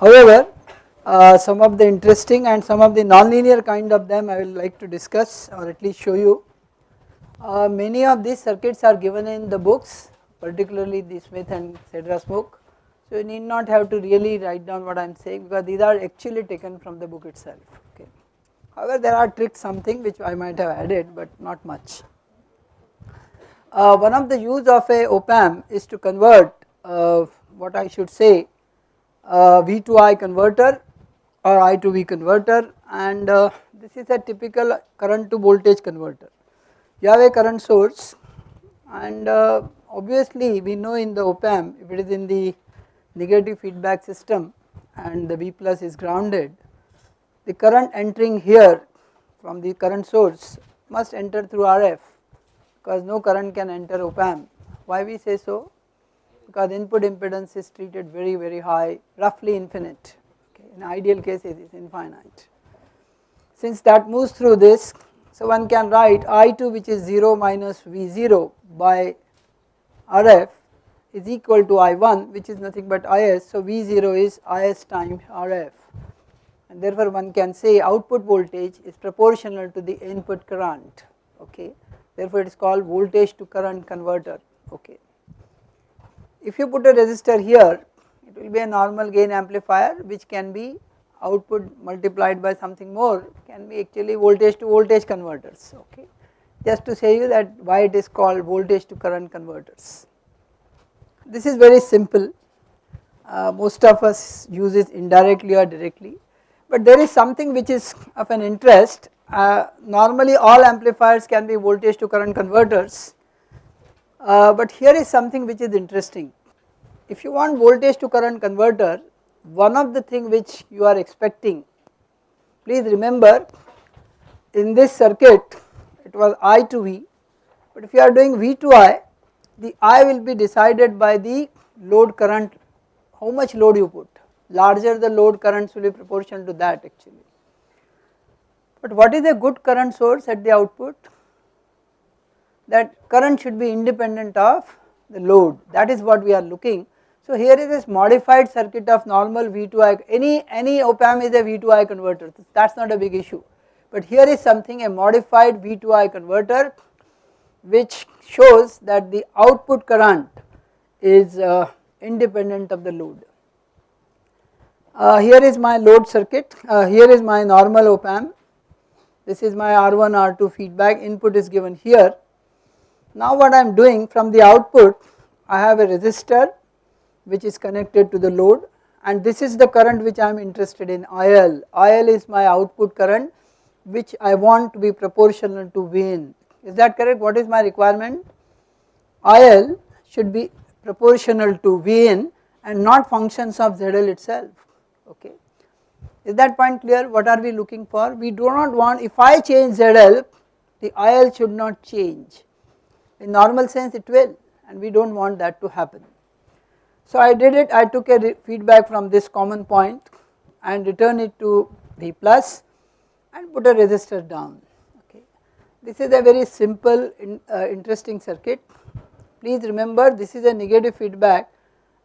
However, uh, some of the interesting and some of the nonlinear kind of them I will like to discuss or at least show you. Uh, many of these circuits are given in the books particularly the Smith and Sedra-Smoot. So you need not have to really write down what I am saying because these are actually taken from the book itself okay. However there are tricks something which I might have added but not much. Uh, one of the use of a op amp is to convert uh, what I should say uh, V to I converter or I to V converter and uh, this is a typical current to voltage converter. You have a current source and uh, obviously we know in the op amp if it is in the negative feedback system and the V plus is grounded the current entering here from the current source must enter through RF because no current can enter op amp. Why we say so? Because input impedance is treated very very high roughly infinite okay. in ideal case it is infinite. Since that moves through this so one can write I2 which is 0 minus V0 by RF is equal to I1 which is nothing but IS so V0 is IS times RF and therefore one can say output voltage is proportional to the input current okay therefore it is called voltage to current converter okay. If you put a resistor here it will be a normal gain amplifier which can be output multiplied by something more. Can be actually voltage to voltage converters okay? Just to say you that why it is called voltage to current converters. This is very simple. Uh, most of us use it indirectly or directly. But there is something which is of an interest. Uh, normally all amplifiers can be voltage to current converters. Uh, but here is something which is interesting. If you want voltage to current converter one of the thing which you are expecting please remember in this circuit it was I to V but if you are doing V to I the I will be decided by the load current how much load you put larger the load currents will be proportional to that actually. But what is a good current source at the output? That current should be independent of the load that is what we are looking. So here is this modified circuit of normal V2I any any op amp is a V2I converter that is not a big issue but here is something a modified V2I converter which shows that the output current is uh, independent of the load. Uh, here is my load circuit, uh, here is my normal op amp, this is my R1 R2 feedback input is given here. Now what I am doing from the output I have a resistor which is connected to the load and this is the current which I am interested in IL, IL is my output current which I want to be proportional to Vin. Is that correct? What is my requirement? IL should be proportional to Vn and not functions of ZL itself, okay. Is that point clear? What are we looking for? We do not want, if I change ZL, the IL should not change. In normal sense it will and we do not want that to happen. So I did it, I took a feedback from this common point and return it to V plus and put a resistor down okay. This is a very simple in, uh, interesting circuit. Please remember this is a negative feedback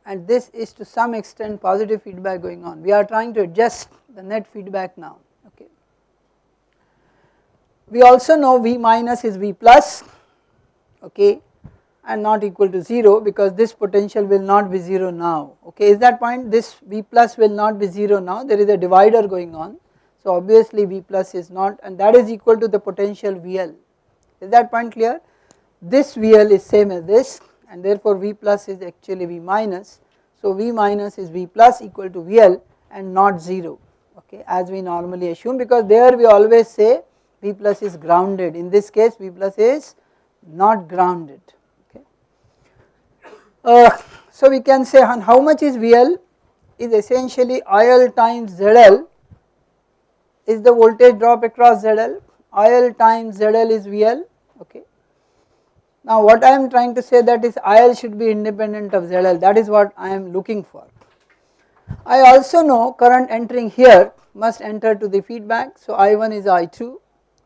and this is to some extent positive feedback going on. We are trying to adjust the net feedback now okay. We also know V minus is V plus okay and not equal to 0 because this potential will not be 0 now okay is that point this V plus will not be 0 now there is a divider going on so obviously V plus is not and that is equal to the potential VL. Is that point clear? This VL is same as this and therefore V plus is actually V minus. So V minus is V plus equal to VL and not 0 okay as we normally assume because there we always say V plus is grounded in this case V plus is not grounded. Uh, so we can say how much is VL is essentially IL times ZL is the voltage drop across ZL, IL times ZL is VL okay. Now what I am trying to say that is IL should be independent of ZL that is what I am looking for. I also know current entering here must enter to the feedback so I1 is I2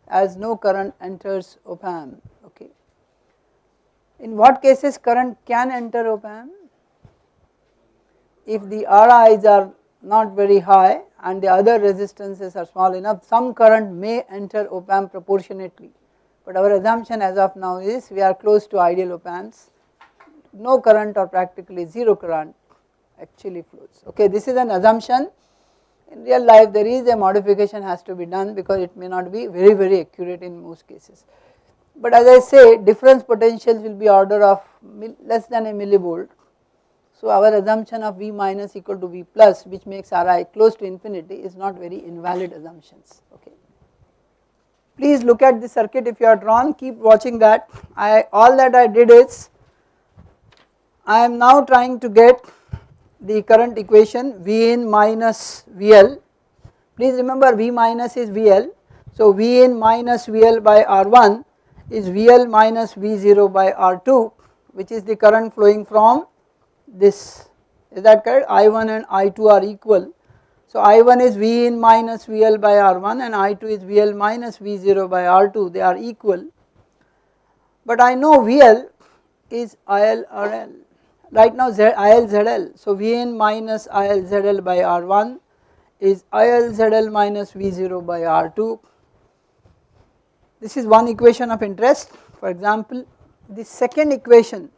as no current enters op amp. In what cases current can enter op amp? If the RIs are not very high and the other resistances are small enough some current may enter op amp proportionately but our assumption as of now is we are close to ideal op amps no current or practically 0 current actually flows okay this is an assumption in real life there is a modification has to be done because it may not be very very accurate in most cases. But as I say difference potentials will be order of less than a millivolt. So our assumption of V minus equal to V plus which makes Ri close to infinity is not very invalid assumptions okay. Please look at the circuit if you are drawn keep watching that I all that I did is I am now trying to get the current equation V in minus VL. Please remember V minus is VL. So V in minus VL by R1 is VL minus V0 by R2 which is the current flowing from this is that correct I1 and I2 are equal. So I1 is V in minus VL by R1 and I2 is VL minus V0 by R2 they are equal. But I know VL is ILRL right now ILZL. So Vn minus ILZL by R1 is ILZL minus V0 by R2. This is one equation of interest. For example, the second equation,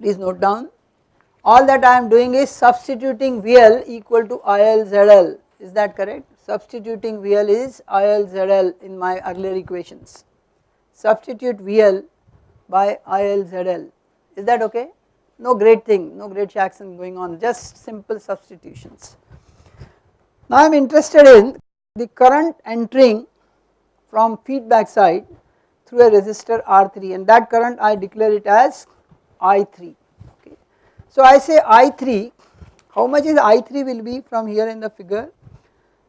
please note down, all that I am doing is substituting VL equal to ILZL, is that correct? Substituting VL is ILZL in my earlier equations. Substitute VL by ILZL is that okay? No great thing, no great action going on, just simple substitutions. Now I am interested in the current entering from feedback side through a resistor R3 and that current I declare it as I3. Okay. So I say I3, how much is I3 will be from here in the figure?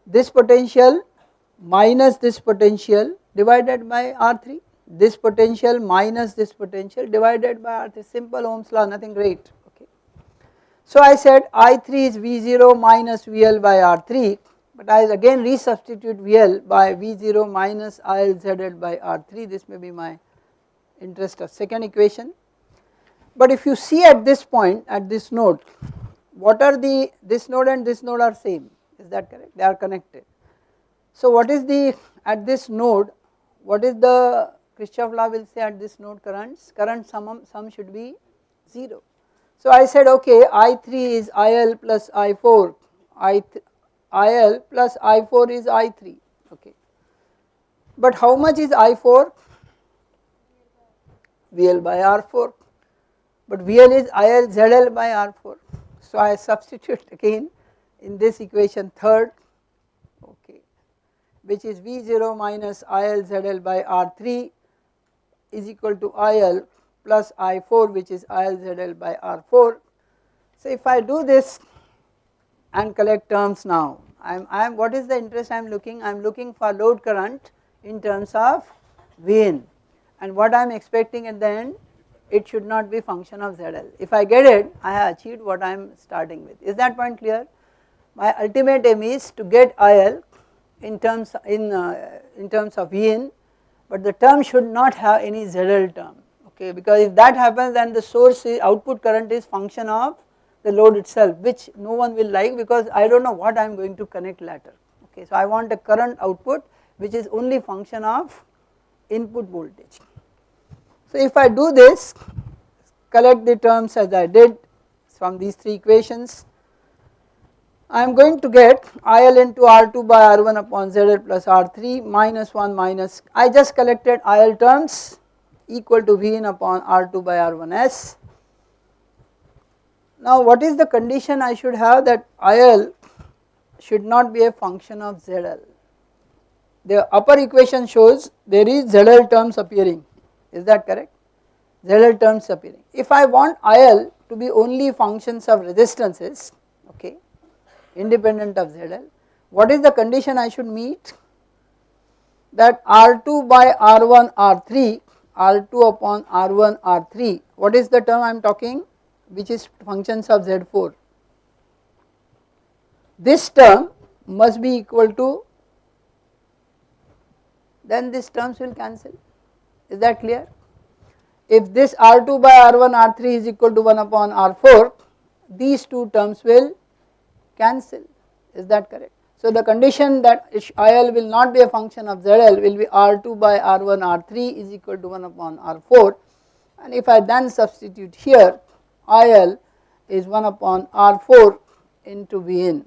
This potential minus this potential divided by R3 this potential minus this potential divided by R3 simple Ohm's law nothing great okay. So I said I3 is V0 minus VL by R3 but I again resubstitute VL by V0 minus ILZL by R3 this may be my interest of second equation. But if you see at this point at this node what are the this node and this node are same is that correct they are connected. So what is the at this node what is the Kirchhoff law will say at this node currents, current sum, sum should be 0. So I said okay I3 is IL plus I4, I IL plus I4 is I3 okay. But how much is I4? VL by R4 but VL is IL ZL by R4. So I substitute again in this equation third okay which is V0 minus IL ZL by R3 is equal to IL plus I4 which is ILZL by R4. So if I do this and collect terms now, I am, I am what is the interest I am looking? I am looking for load current in terms of Vn and what I am expecting at the end it should not be function of ZL. If I get it I have achieved what I am starting with. Is that point clear? My ultimate aim is to get IL in terms in uh, in terms of Vn but the term should not have any ZL term okay because if that happens then the source output current is function of the load itself which no one will like because I do not know what I am going to connect later okay. So I want a current output which is only function of input voltage. So if I do this collect the terms as I did from these three equations I am going to get IL into R2 by R1 upon ZL plus R3 minus 1 minus I just collected IL terms equal to Vn upon R2 by R1s. Now what is the condition I should have that IL should not be a function of ZL. The upper equation shows there is ZL terms appearing is that correct ZL terms appearing. If I want IL to be only functions of resistances okay independent of ZL. What is the condition I should meet? That R2 by R1 R3, R2 upon R1 R3, what is the term I am talking which is functions of Z4. This term must be equal to then these terms will cancel is that clear. If this R2 by R1 R3 is equal to 1 upon R4 these two terms will cancel is that correct. So the condition that IL will not be a function of ZL will be R2 by R1 R3 is equal to 1 upon R4 and if I then substitute here IL is 1 upon R4 into Vn.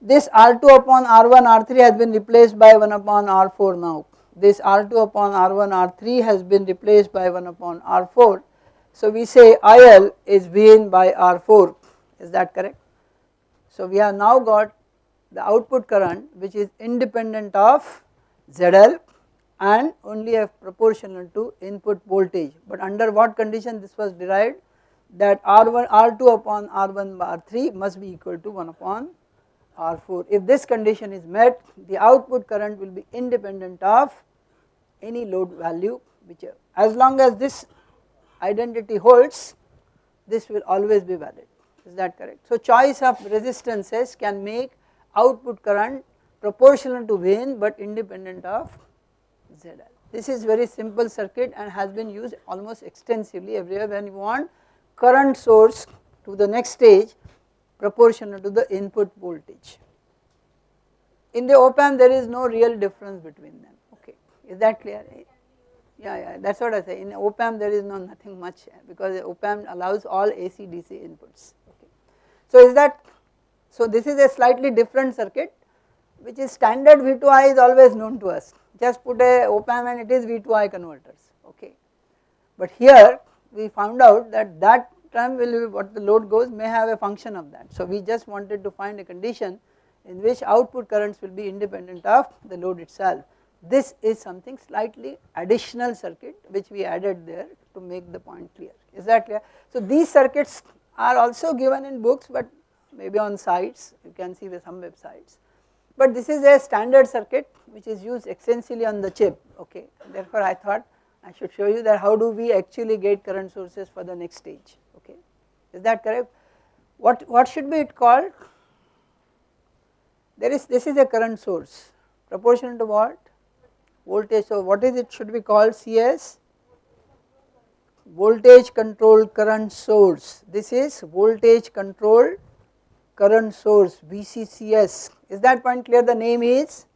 This R2 upon R1 R3 has been replaced by 1 upon R4 now. This R2 upon R1 R3 has been replaced by 1 upon R4. So we say IL is Vn by R4 is that correct. So we have now got the output current which is independent of ZL and only a proportional to input voltage but under what condition this was derived that R1 R2 upon R1 R3 must be equal to 1 upon R4. If this condition is met the output current will be independent of any load value which as long as this identity holds this will always be valid is that correct. So choice of resistances can make output current proportional to Vn but independent of ZL. This is very simple circuit and has been used almost extensively everywhere. When you want current source to the next stage proportional to the input voltage. In the op amp there is no real difference between them. Okay. Is that clear? Yeah yeah that is what I say in op amp there is no nothing much because op amp allows all AC DC inputs. Okay. So is that so this is a slightly different circuit which is standard V2I is always known to us just put a op amp and it is V2I converters okay. But here we found out that that term will be what the load goes may have a function of that. So we just wanted to find a condition in which output currents will be independent of the load itself. This is something slightly additional circuit which we added there to make the point clear is that clear. So these circuits are also given in books but maybe on sites you can see with some websites but this is a standard circuit which is used extensively on the chip okay? Therefore I thought I should show you that how do we actually get current sources for the next stage okay? Is that correct? What what should be it called? There is this is a current source. Proportional to what? Voltage. So what is it should be called? CS voltage controlled current source. This is voltage controlled current source VCCS is that point clear? The name is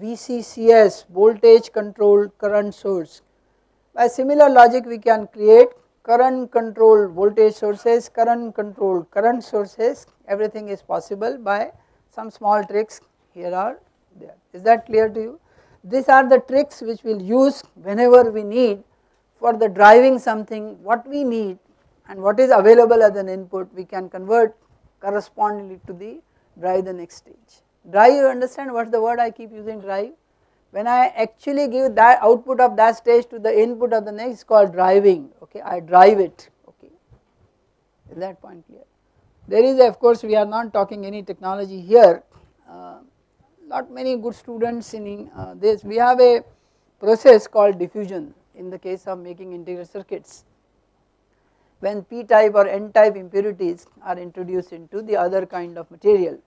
VCCS voltage controlled current source. By similar logic we can create current controlled voltage sources, current controlled current sources. Everything is possible by some small tricks. Here are there. Is that clear to you. These are the tricks which we will use whenever we need for the driving something. What we need and what is available as an input we can convert correspondingly to the drive the next stage. Drive you understand what is the word I keep using drive? When I actually give that output of that stage to the input of the next called driving okay I drive it okay is that point clear. There is of course we are not talking any technology here uh, not many good students in uh, this we have a process called diffusion in the case of making integrated circuits when p type or n type impurities are introduced into the other kind of material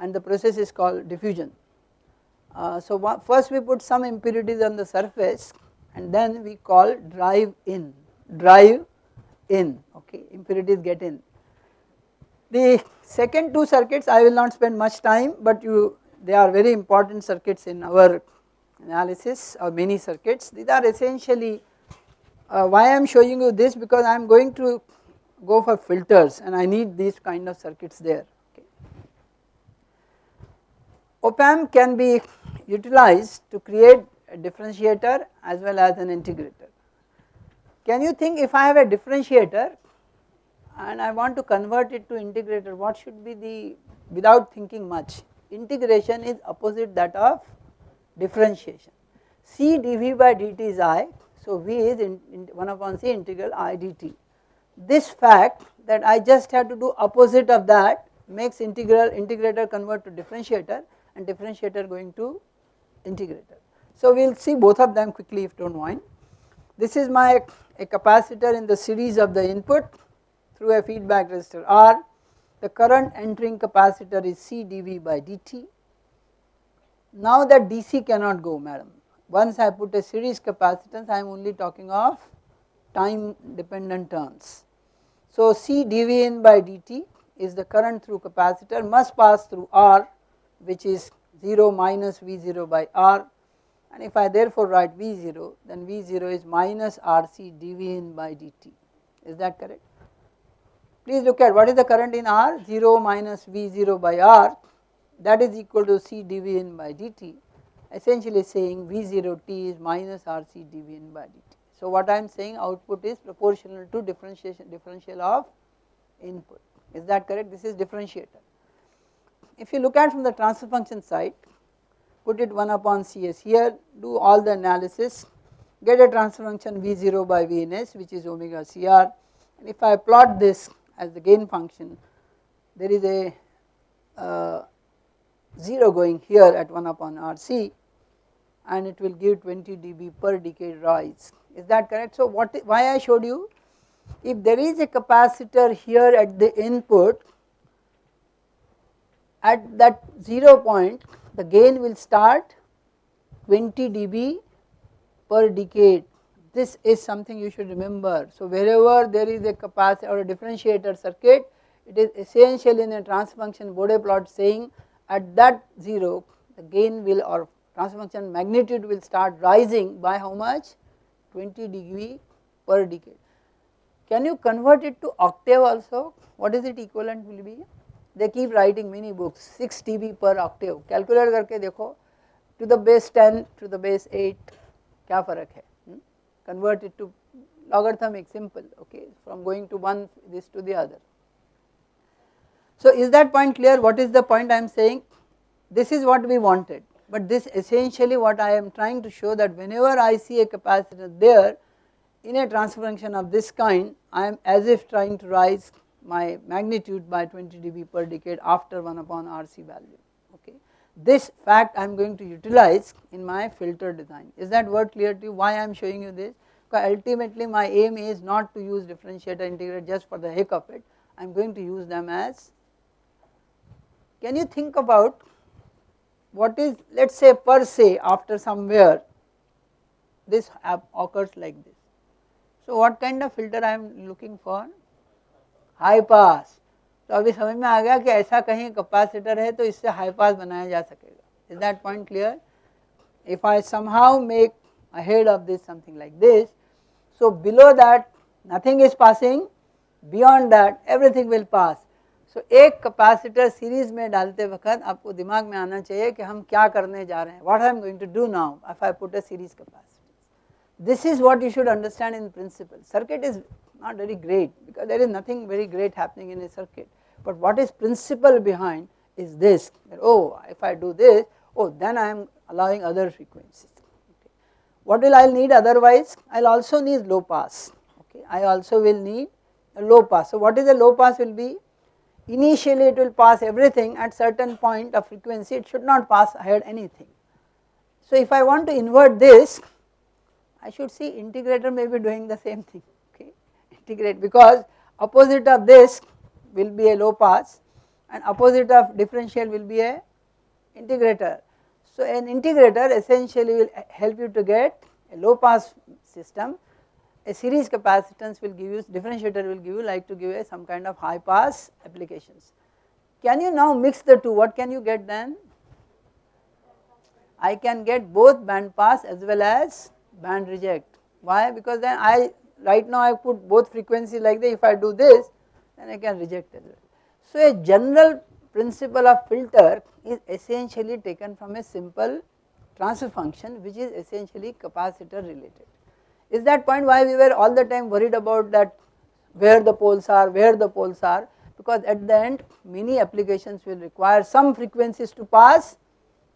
and the process is called diffusion. Uh, so first we put some impurities on the surface and then we call drive in, drive in okay impurities get in. The second two circuits I will not spend much time but you they are very important circuits in our analysis of many circuits these are essentially uh, why I am showing you this because I am going to go for filters and I need these kind of circuits there. Okay. Op amp can be utilized to create a differentiator as well as an integrator. Can you think if I have a differentiator and I want to convert it to integrator what should be the without thinking much integration is opposite that of differentiation. C dV by dt is I so V is in, in 1 upon C integral I dt. This fact that I just have to do opposite of that makes integral integrator convert to differentiator and differentiator going to integrator. So we will see both of them quickly if do not mind. This is my a capacitor in the series of the input through a feedback resistor R. The current entering capacitor is C dV by dt. Now that DC cannot go madam once I put a series capacitance I am only talking of time dependent terms. So C dV in by dt is the current through capacitor must pass through R which is 0 minus V0 by R. And if I therefore write V0 then V0 is minus RC dV in by dt. Is that correct. Please look at what is the current in R? 0 minus V0 by R. That is equal to C dV in by dt essentially saying V0t is minus RC dV in by dt. So what I am saying output is proportional to differentiation differential of input is that correct this is differentiator. If you look at from the transfer function side put it 1 upon Cs here do all the analysis get a transfer function V0 by Vns which is omega Cr and if I plot this as the gain function there is a uh, 0 going here at 1 upon Rc and it will give 20 dB per decade rise is that correct. So what why I showed you if there is a capacitor here at the input at that 0 point the gain will start 20 dB per decade this is something you should remember. So wherever there is a capacitor or a differentiator circuit it is essential in a transfer function Bode plot saying at that 0 the gain will or transfer function magnitude will start rising by how much 20 dB per decade. Can you convert it to octave also what is it equivalent will be they keep writing many books 6 dB per octave calculate करके देखो to the base 10 to the base 8 क्या फर्क है hmm? convert it to logarithmic simple okay from going to one this to the other. So is that point clear? What is the point I am saying? This is what we wanted but this essentially what I am trying to show that whenever I see a capacitor there in a transfer function of this kind I am as if trying to rise my magnitude by 20 dB per decade after 1 upon RC value okay. This fact I am going to utilize in my filter design. Is that word clear to you? Why I am showing you this? Because ultimately my aim is not to use differentiator integrator just for the heck of it. I am going to use them as can you think about what is let us say per se after somewhere this occurs like this. So what kind of filter I am looking for? High pass. तो अभी समझ में आ गया कि ऐसा कहीं capacitor है तो इससे हाई पास बनाया जा सकेगा is that point clear if I somehow make ahead of this something like this so below that nothing is passing beyond that everything will pass तो एक कैपेसिटर सीरीज़ में डालते वक्त आपको दिमाग में आना चाहिए कि हम क्या करने जा रहे हैं। What I am going to do now if I put a series capacitor this is what you should understand in principle circuit is not very great because there is nothing very great happening in a circuit but what is principle behind is this oh if I do this oh then I am allowing other frequency what will I need otherwise I also needs low pass okay I also will need low pass what is a low pass will be initially it will pass everything at certain point of frequency it should not pass ahead anything. So if I want to invert this I should see integrator may be doing the same thing okay integrate because opposite of this will be a low pass and opposite of differential will be a integrator. So an integrator essentially will help you to get a low pass system a series capacitance will give you differentiator will give you like to give a some kind of high pass applications. Can you now mix the two what can you get then? I can get both band pass as well as band reject why because then I right now I put both frequency like this if I do this then I can reject as well. So a general principle of filter is essentially taken from a simple transfer function which is essentially capacitor related. Is that point why we were all the time worried about that where the poles are, where the poles are because at the end many applications will require some frequencies to pass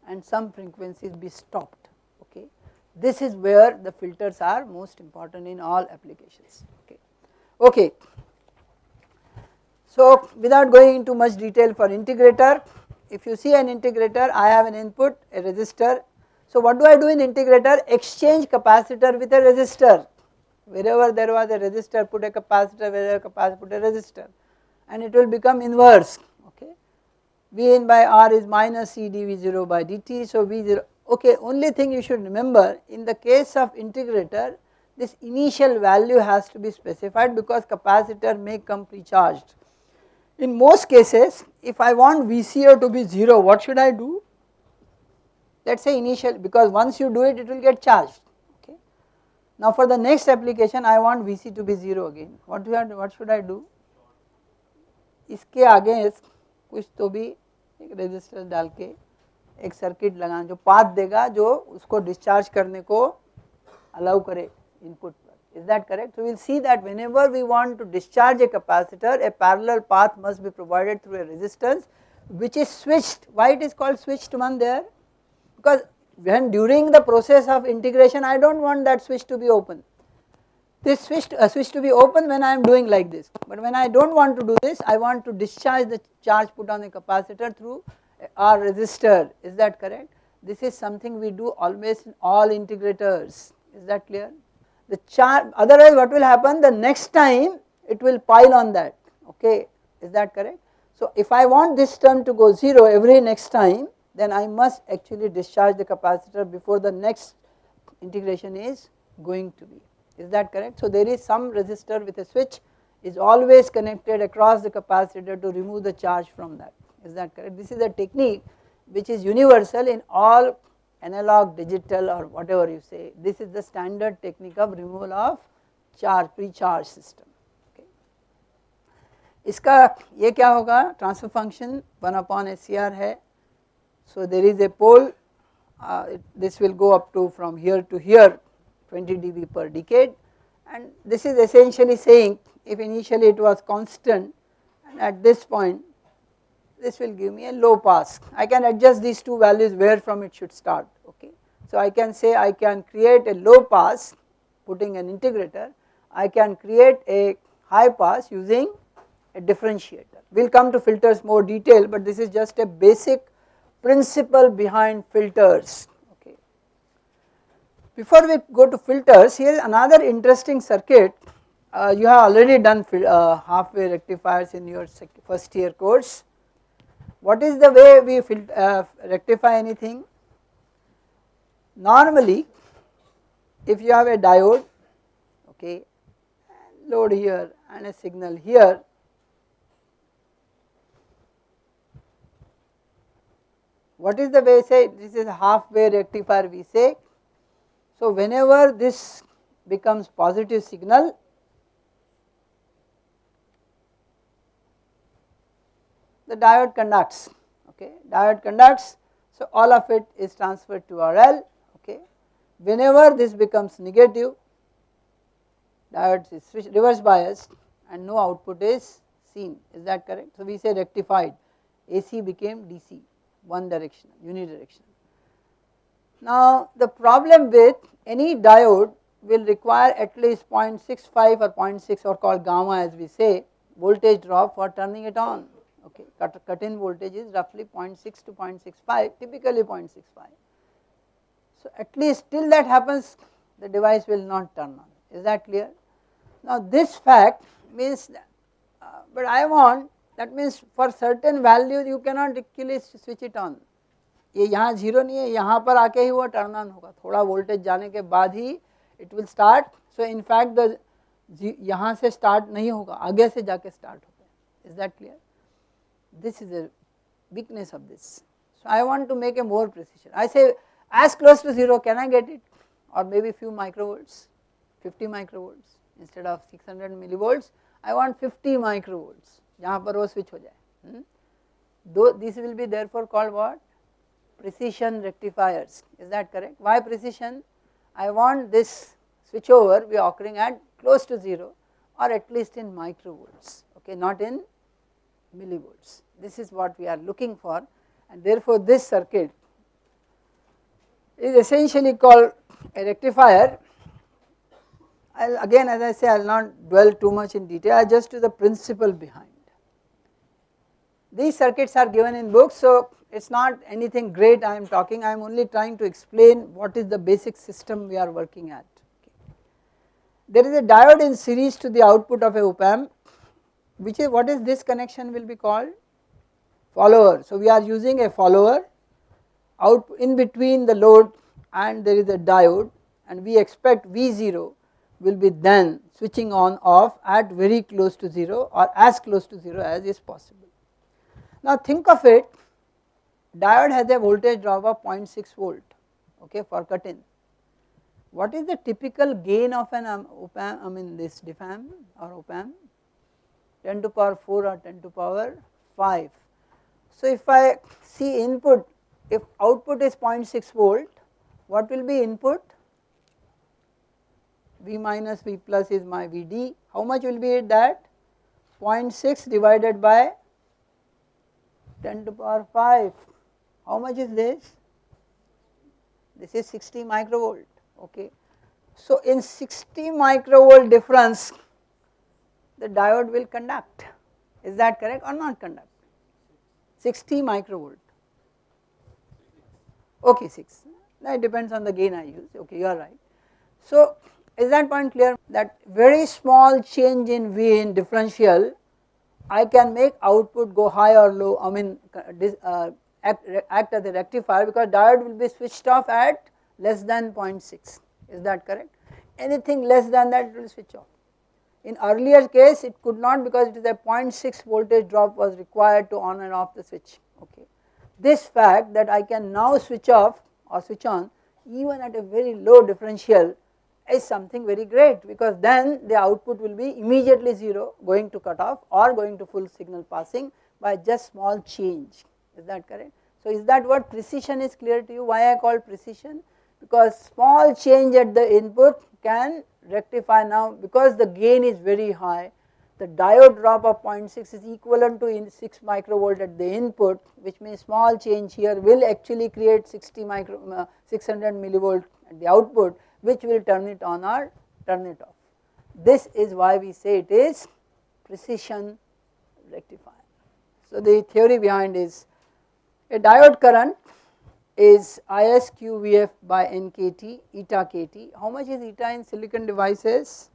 and some frequencies be stopped okay. This is where the filters are most important in all applications okay. okay. So without going into much detail for integrator if you see an integrator I have an input a resistor so what do I do in integrator? Exchange capacitor with a resistor. Wherever there was a resistor, put a capacitor, wherever a capacitor, put a resistor and it will become inverse, okay. V in by R is minus C dV0 by dt, so V0, okay, only thing you should remember in the case of integrator, this initial value has to be specified because capacitor may come pre-charged. In most cases if I want VCO to be 0 what should I do? Let us say initial because once you do it it will get charged okay. Now for the next application I want VC to be 0 again what, do I, what should I do? इसके आगे कुछ तो भी एक resistor डाल के एक circuit लगाना जो पाथ देगा जो उसको डिस्चार्ज करने को अलाउ करे इनपुट पर is that correct so we'll see that whenever we want to discharge a capacitor a parallel path must be provided through a resistance which is switched why it is called switched one there because when during the process of integration I don't want that switch to be open. This switch to, uh, switch to be open when I am doing like this. But when I do not want to do this I want to discharge the charge put on the capacitor through our resistor. Is that correct? This is something we do always in all integrators. Is that clear? The charge otherwise what will happen? The next time it will pile on that. Okay? Is that correct? So if I want this term to go 0 every next time then I must actually discharge the capacitor before the next integration is going to be is that correct. So there is some resistor with a switch is always connected across the capacitor to remove the charge from that is that correct. This is a technique which is universal in all analog digital or whatever you say this is the standard technique of removal of charge pre-charge system okay. इसका ये क्या होगा transfer function one upon S C R है so there is a pole uh, it, this will go up to from here to here 20 dB per decade and this is essentially saying if initially it was constant and at this point this will give me a low pass. I can adjust these two values where from it should start okay. So I can say I can create a low pass putting an integrator, I can create a high pass using a differentiator. We will come to filters more detail but this is just a basic principle behind filters Okay. before we go to filters, here is another interesting circuit. Uh, you have already done uh, half-wave rectifiers in your first year course. What is the way we uh, rectify anything? Normally, if you have a diode, okay, load here and a signal here, what is the way say? This is half-wave rectifier we say. So whenever this becomes positive signal, the diode conducts, okay, diode conducts, so all of it is transferred to RL, okay. Whenever this becomes negative, diode is switch, reverse biased and no output is seen, is that correct? So we say rectified, AC became DC, one directional, unidirectional. Now the problem with any diode will require at least 0.65 or 0.6 or called gamma as we say voltage drop for turning it on okay cut, cut in voltage is roughly 0.6 to 0.65 typically 0.65. So at least till that happens the device will not turn on is that clear. Now this fact means uh, but I want that means for certain values you cannot actually switch it on ये यहाँ zero नहीं है यहाँ पर आके ही वो turn on होगा थोड़ा वोल्टेज जाने के बाद ही it will start so in fact the यहाँ से स्टार्ट नहीं होगा आगे से जाके स्टार्ट होगा is that clear this is a weakness of this. So I want to make a more precision. I say as close to 0 can I get it or maybe few microvolts, 50 microvolts instead of 600 millivolts I want 50 microvolts जहाँ पर वो switch हो जाए. Hmm? Though this will be therefore called what? precision rectifiers is that correct. Why precision? I want this switchover be occurring at close to 0 or at least in microvolts okay not in millivolts. This is what we are looking for and therefore this circuit is essentially called a rectifier. I'll again as I say I will not dwell too much in detail I just do the principle behind. These circuits are given in books so it is not anything great I am talking, I am only trying to explain what is the basic system we are working at. There is a diode in series to the output of a op amp which is what is this connection will be called follower. So we are using a follower out in between the load and there is a diode and we expect V0 will be then switching on off at very close to 0 or as close to 0 as is possible. Now think of it diode has a voltage drop of 0.6 volt okay for cut in. What is the typical gain of an um, op amp I mean this DFAM or op amp 10 to power 4 or 10 to power 5. So if I see input if output is 0.6 volt what will be input V minus V plus is my Vd how much will be that 0.6 divided by 10 to power 5 how much is this? This is 60 microvolt okay. So in 60 microvolt difference the diode will conduct. Is that correct or not conduct? 60 microvolt. Okay 6 that depends on the gain I use okay you are right. So is that point clear? That very small change in V in differential I can make output go high or low I mean uh, act, act as a rectifier because diode will be switched off at less than 0.6 is that correct anything less than that it will switch off. In earlier case it could not because it is a 0.6 voltage drop was required to on and off the switch okay. This fact that I can now switch off or switch on even at a very low differential is something very great because then the output will be immediately 0 going to cut off or going to full signal passing by just small change. Is that correct. So is that what precision is clear to you? Why I call precision? Because small change at the input can rectify now because the gain is very high. The diode drop of 0.6 is equivalent to 6 microvolt at the input which means small change here will actually create 60 micro uh, 600 millivolt at the output which will turn it on or turn it off. This is why we say it is precision rectifier. So the theory behind is a diode current is ISQVF by NKT eta KT. How much is eta in silicon devices?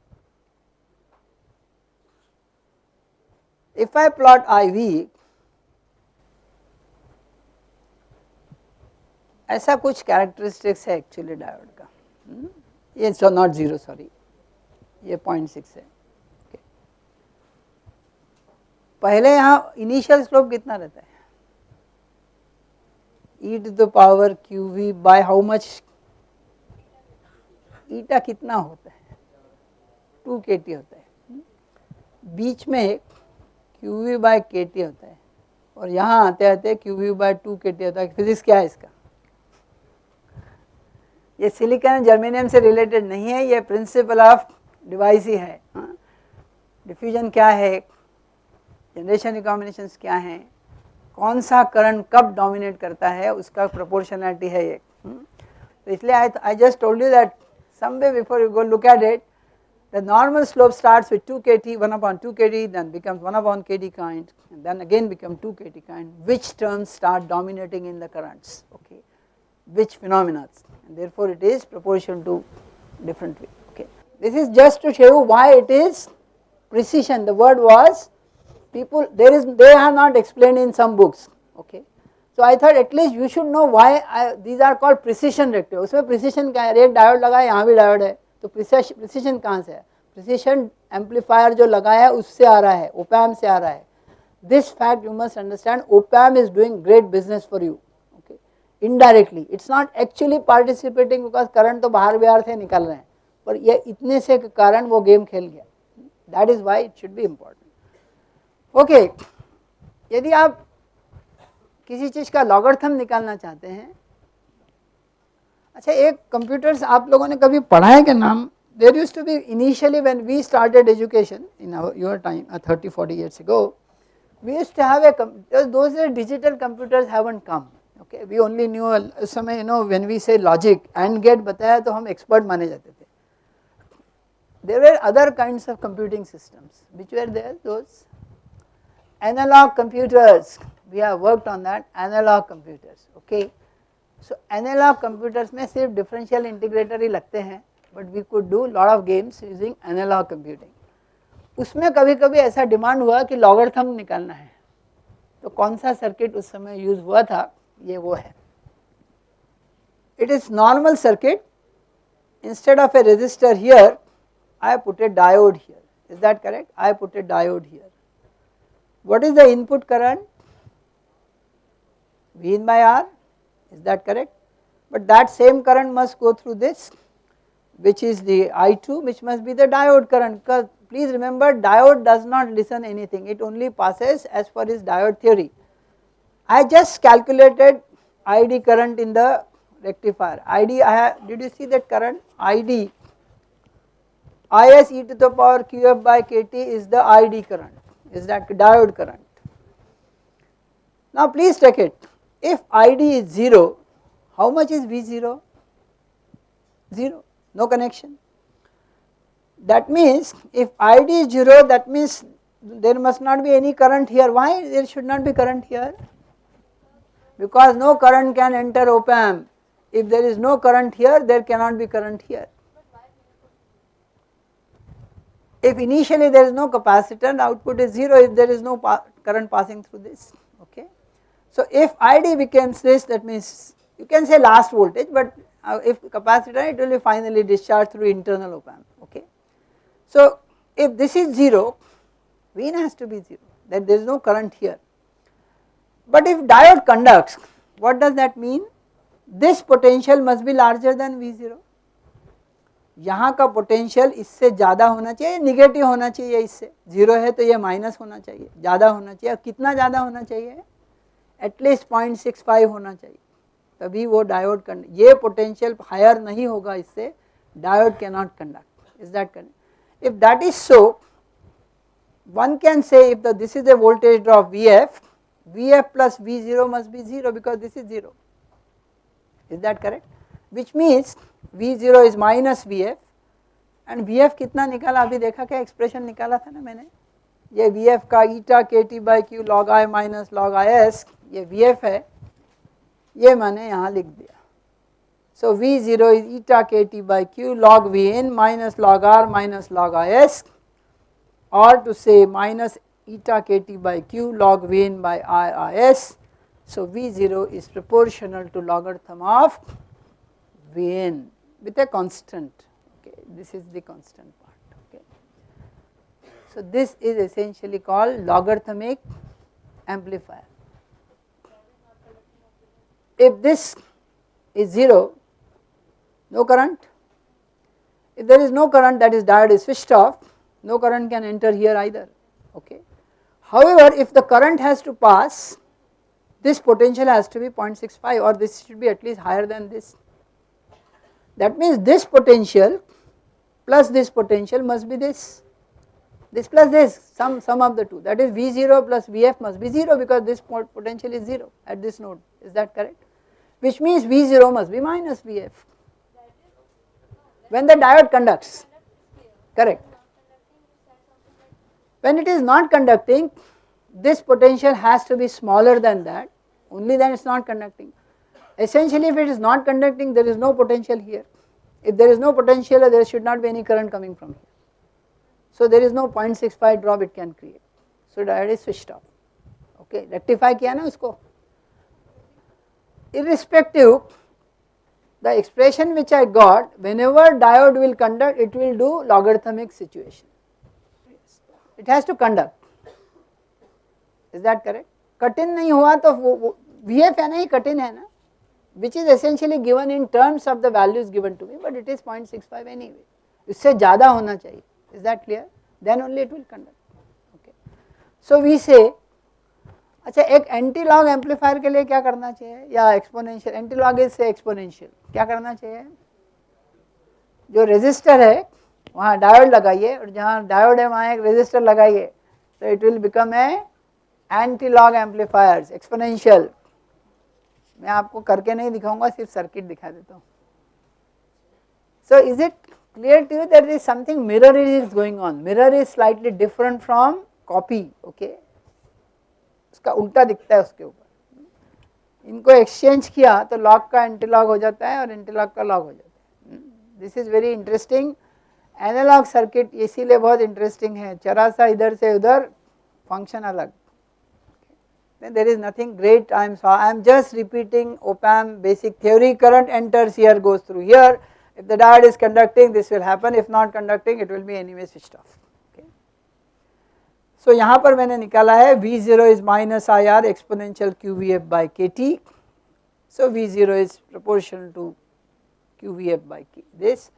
If I plot IV ऐसा कुछ characteristics है actually diode का ये so not zero sorry ये 0.6 है. Okay. पहले यहाँ initial slope कितना रहता है? E to the power q V by how much eta कितना होता है? टू के टी होता है. बीच में q V by k T होता है. और यहाँ आते आते q V by two k T होता है. फिजिक्स क्या है इसका? ये सिलिकॉन जर्मेनियम से रिलेटेड नहीं है, ये प्रिंसिपल ऑफ़ डिवाइस ही है। डिफ्यूजन क्या है? जनरेशन रिकॉम्बिनेशन क्या है? कौन सा करंट कब डोमिनेट करता है? उसका प्रोपोर्शनलिटी है ये। तो इसलिए I I just told you that some way before you go look at it the normal slope start with two k T one upon two k T then becomes one upon k T kind then again become two k T kind which term start dominating in the currents okay which phenomena and therefore it is proportional to different way okay this is just to show you why it is precision the word was people there is they have not explained in some books okay. So I thought at least you should know why I, these are called precision rectifier उसमें precision क्या है एक diode लगा है यहाँ भी diode है तो precision कहाँ से है precision amplifier जो लगा है उससे आ रहा है op से आ रहा है this fact you must understand op is doing great business for you Indirectly it's not actually participating because current तो बाहर बिहार से निकल रहे हैं, पर ये इतने से कारण वो गेम खेल गया। That is why it should be important okay यदि आप किसी चीज़ का लॉगर्थम निकालना चाहते हैं अच्छा एक कंप्यूटर्स आप लोगों ने कभी पढ़ा है क्या नाम? There use to be initially when we started education in your time thirty forty 30 40 years ago, we used to have digital computers haven't come okay we only knew उस समय you know when we say logic and get बताया तो हम expert माने जाते थे there were other kinds of computing systems which were there those analog computers we have worked on that analog computers okay so analog computers में सिर्फ differential integrator ही लगते हैं but we could do lot of games using analog computing उसमें कभी कभी ऐसा demand हुआ कि लॉगरथम निकालना है तो कौन सा सर्किट उस समय यूज हुआ था ये वो है it is normal circuit instead of a resistor here I put a diode here is that correct I put a diode here what is the input current V in by R is that correct but that same current must go through this which is the I2 which must be the diode current because please remember diode does not listen anything it only passes as per his diode theory. I just calculated ID current in the rectifier ID I have did you see that current ID Is e to the power qf by kt is the ID current is that diode current. Now please take it if ID is 0 how much is V0? 0 no connection. That means if ID is 0 that means there must not be any current here why there should not be current here because no current can enter op amp if there is no current here there cannot be current here. If initially there is no capacitor the output is 0 if there is no pa current passing through this okay. So if ID becomes this that means you can say last voltage but uh, if capacitor it will be finally discharged through internal op amp okay. So if this is 0 V has to be 0 that there is no current here but if diode conducts what does that mean? This potential must be larger than V0 यहाँ का potential इससे ज़्यादा होना चाहिए negative होना चाहिए इससे। Zero है तो ये माइनस होना चाहिए ज़्यादा होना चाहिए। और कितना ज़्यादा होना चाहिए? एटलीस्ट पॉइंट सिक्स फाइव होना चाहिए। तभी वो डायोड कंडक्ट ये पोटेंशियल हायर नहीं होगा इससे diode can not conduct is that correct if that is so one can say if the this is a voltage drop Vf, Vf plus V0 must be 0 because this is 0 is that correct which means V0 is minus Vf and Vf कितना निकाला अभी देखा क्या expression निकाला था ना मैंने ये Vf eta k T by q log I minus log I S ये Vf है ये मैंने यहाँ लिख दिया so V0 is eta kt by q log Vn minus log r minus log is or to say minus eta kt by q log Vn by i is. So V0 is proportional to logarithm of Vn with a constant okay this is the constant part okay. So this is essentially called logarithmic amplifier if this is 0 no current if there is no current that is diode is switched off no current can enter here either okay. However if the current has to pass this potential has to be 0.65 or this should be at least higher than this. That means this potential plus this potential must be this this plus this sum sum of the two. That is V0 plus Vf must be 0 because this potential is 0 at this node. Is that correct? Which means V0 must be minus Vf when the diode conducts. Correct. When it is not conducting this potential has to be smaller than that only then it is not conducting. Essentially if it is not conducting there is no potential here if there is no potential there should not be any current coming from here. So there is no 0.65 drop it can create so diode is switched off okay rectify किया ना उसको irrespective the expression which I got whenever diode will conduct it will do logarithmic situation It has to conduct is that correct कठिन नहीं हुआ तो V F है ना ही कठिन है ना which is essentially given in terms of the values given to me but it is point six five anyway इससे ज़्यादा होना चाहिए is that clear then only it will conduct okay so we say अच्छा एक anti log amplifier के लिए क्या करना चाहिए या एक्सपोनेंशियल एंटी लॉग इज़ से एक्सपोनेंशियल क्या करना चाहिए जो रजिस्टर है वहाँ डायोड लगाइए और जहाँ डायोड है, वहाँ एक रेजिस्टर लगाइए तो it will become a anti log amplifiers exponential मैं आपको करके नहीं दिखाऊँगा, सिर्फ़ सर्किट दिखा देता हूँ। So is it clear to you that there is something, mirror is going on. Mirror is slightly different from copy, okay? उसका उल्टा दिखता है उसके ऊपर। इनको एक्सचेंज किया तो लॉक का एंटीलॉग हो जाता है और एंटीलॉग का लॉक हो जाता है। This is very interesting analogue circuit इसीलिए बहुत इंटरेस्टिंग है चरा सा इधर से उधर फंक्शन अलग then there is nothing great I am I am just repeating op amp basic theory current enters here goes through here if the diode is conducting this will happen if not conducting it will be anyway switched off okay. So यहाँ पर मैंने निकाला है V0 is minus IR exponential QVF by KT so V0 is proportional to QVF by K this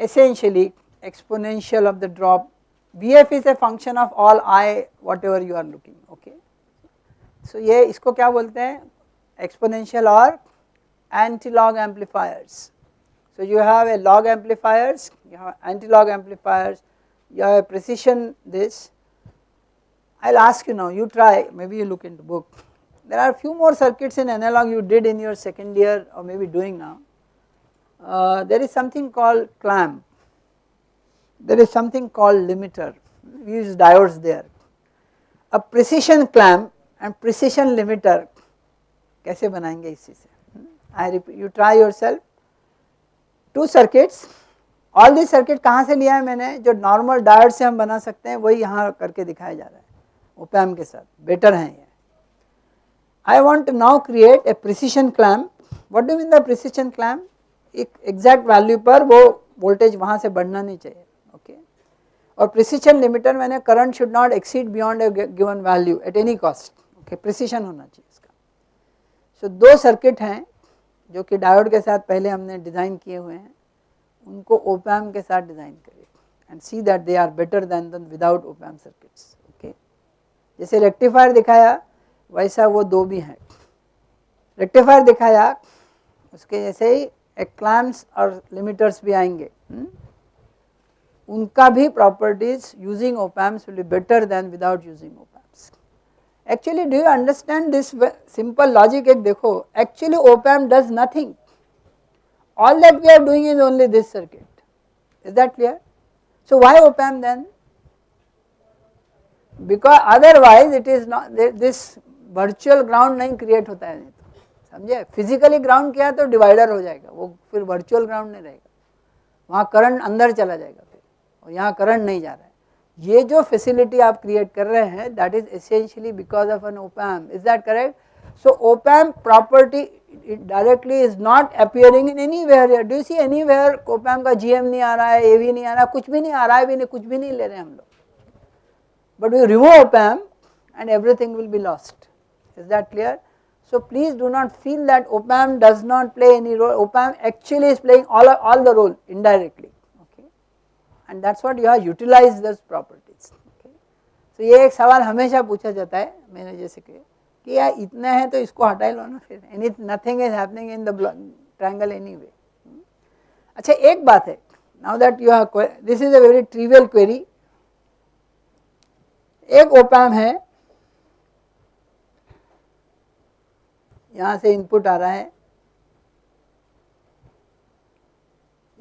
essentially exponential of the drop VF is a function of all I whatever you are looking okay. So ये इसको क्या बोलते हैं exponential or anti-log amplifiers. So you have a log amplifiers, you have anti-log amplifiers, you have a precision this. I will ask you now, you try, maybe you look into book. There are few more circuits in analog you did in your second year or maybe doing now. Uh, there is something called clamp, there is something called limiter, we use diodes there. A precision clamp and precision limiter कैसे बनाएँगे इसी से? I you try yourself to circuits all this circuit कहाँ से लिया है मैंने? जो नॉर्मल डायट से हम बना सकते हैं वही यहाँ करके दिखाया जा रहा है ओपैम के साथ। बेटर है ये। I want now create a precision clamp what do mean the precision clamp एक एग्जैक्ट वैल्यू पर वो वोल्टेज वहाँ से बढ़ना नहीं चाहिए ओके? और प्रिसीशन लिमिटर मैंने current should not exceed beyond given value at any cost okay precision होना चाहिए इसका। सो so, दो सर्किट हैं जो कि डायोड के साथ पहले हमने डिज़ाइन किए हुए हैं। उनको ओपैम के साथ डिज़ाइन करिए and see that they are better than than without op amp circuits okay जैसे रेक्टिफायर दिखाया वैसा वो दो भी हैं। रेक्टिफायर दिखाया उसके जैसे ही एक्लैम्स और लिमिटर्स भी आएँगे उनका भी properties using op amps will be better then without using op amps actually do you understand this simple logic एक देखो actually op amp does nothing all that we are doing is only this circuit is that clear so why op amp then because otherwise it is not this virtual ground नहीं create होता है नहीं समझे? Physically ground किया तो divider हो जाएगा, वो फिर वर्चुअल ग्राउंड नहीं रहेगा। वहाँ करंट अंदर चला जाएगा फिर, और यहाँ करंट नहीं जा रहा है। ये जो फैसिलिटी आप क्रिएट कर रहे हैं that is essentially because of an op amp is that correct so op amp property directly is not appearing in anywhere do see anywhere op amp का जीएम नहीं आ रहा है ए भी नहीं आ रहा कुछ भी नहीं आ रहा है, भी नहीं, कुछ भी नहीं ले रहे हम लोग। But we remove op amp and everything will be lost is that clear So please do not feel that OPAM does not play any role, OPAM actually is playing all, all the role indirectly. And that's what you have utilise दस properties तो ये एक सवाल हमेशा पूछा जाता है मैंने जैसे कि कि यार इतना है तो इसको हटा लो ना फिर any nothing is happening in the triangle any way अच्छा एक बात है now that you have this is a very trivial query एक ओपैम है यहाँ से इनपुट आ रहा है।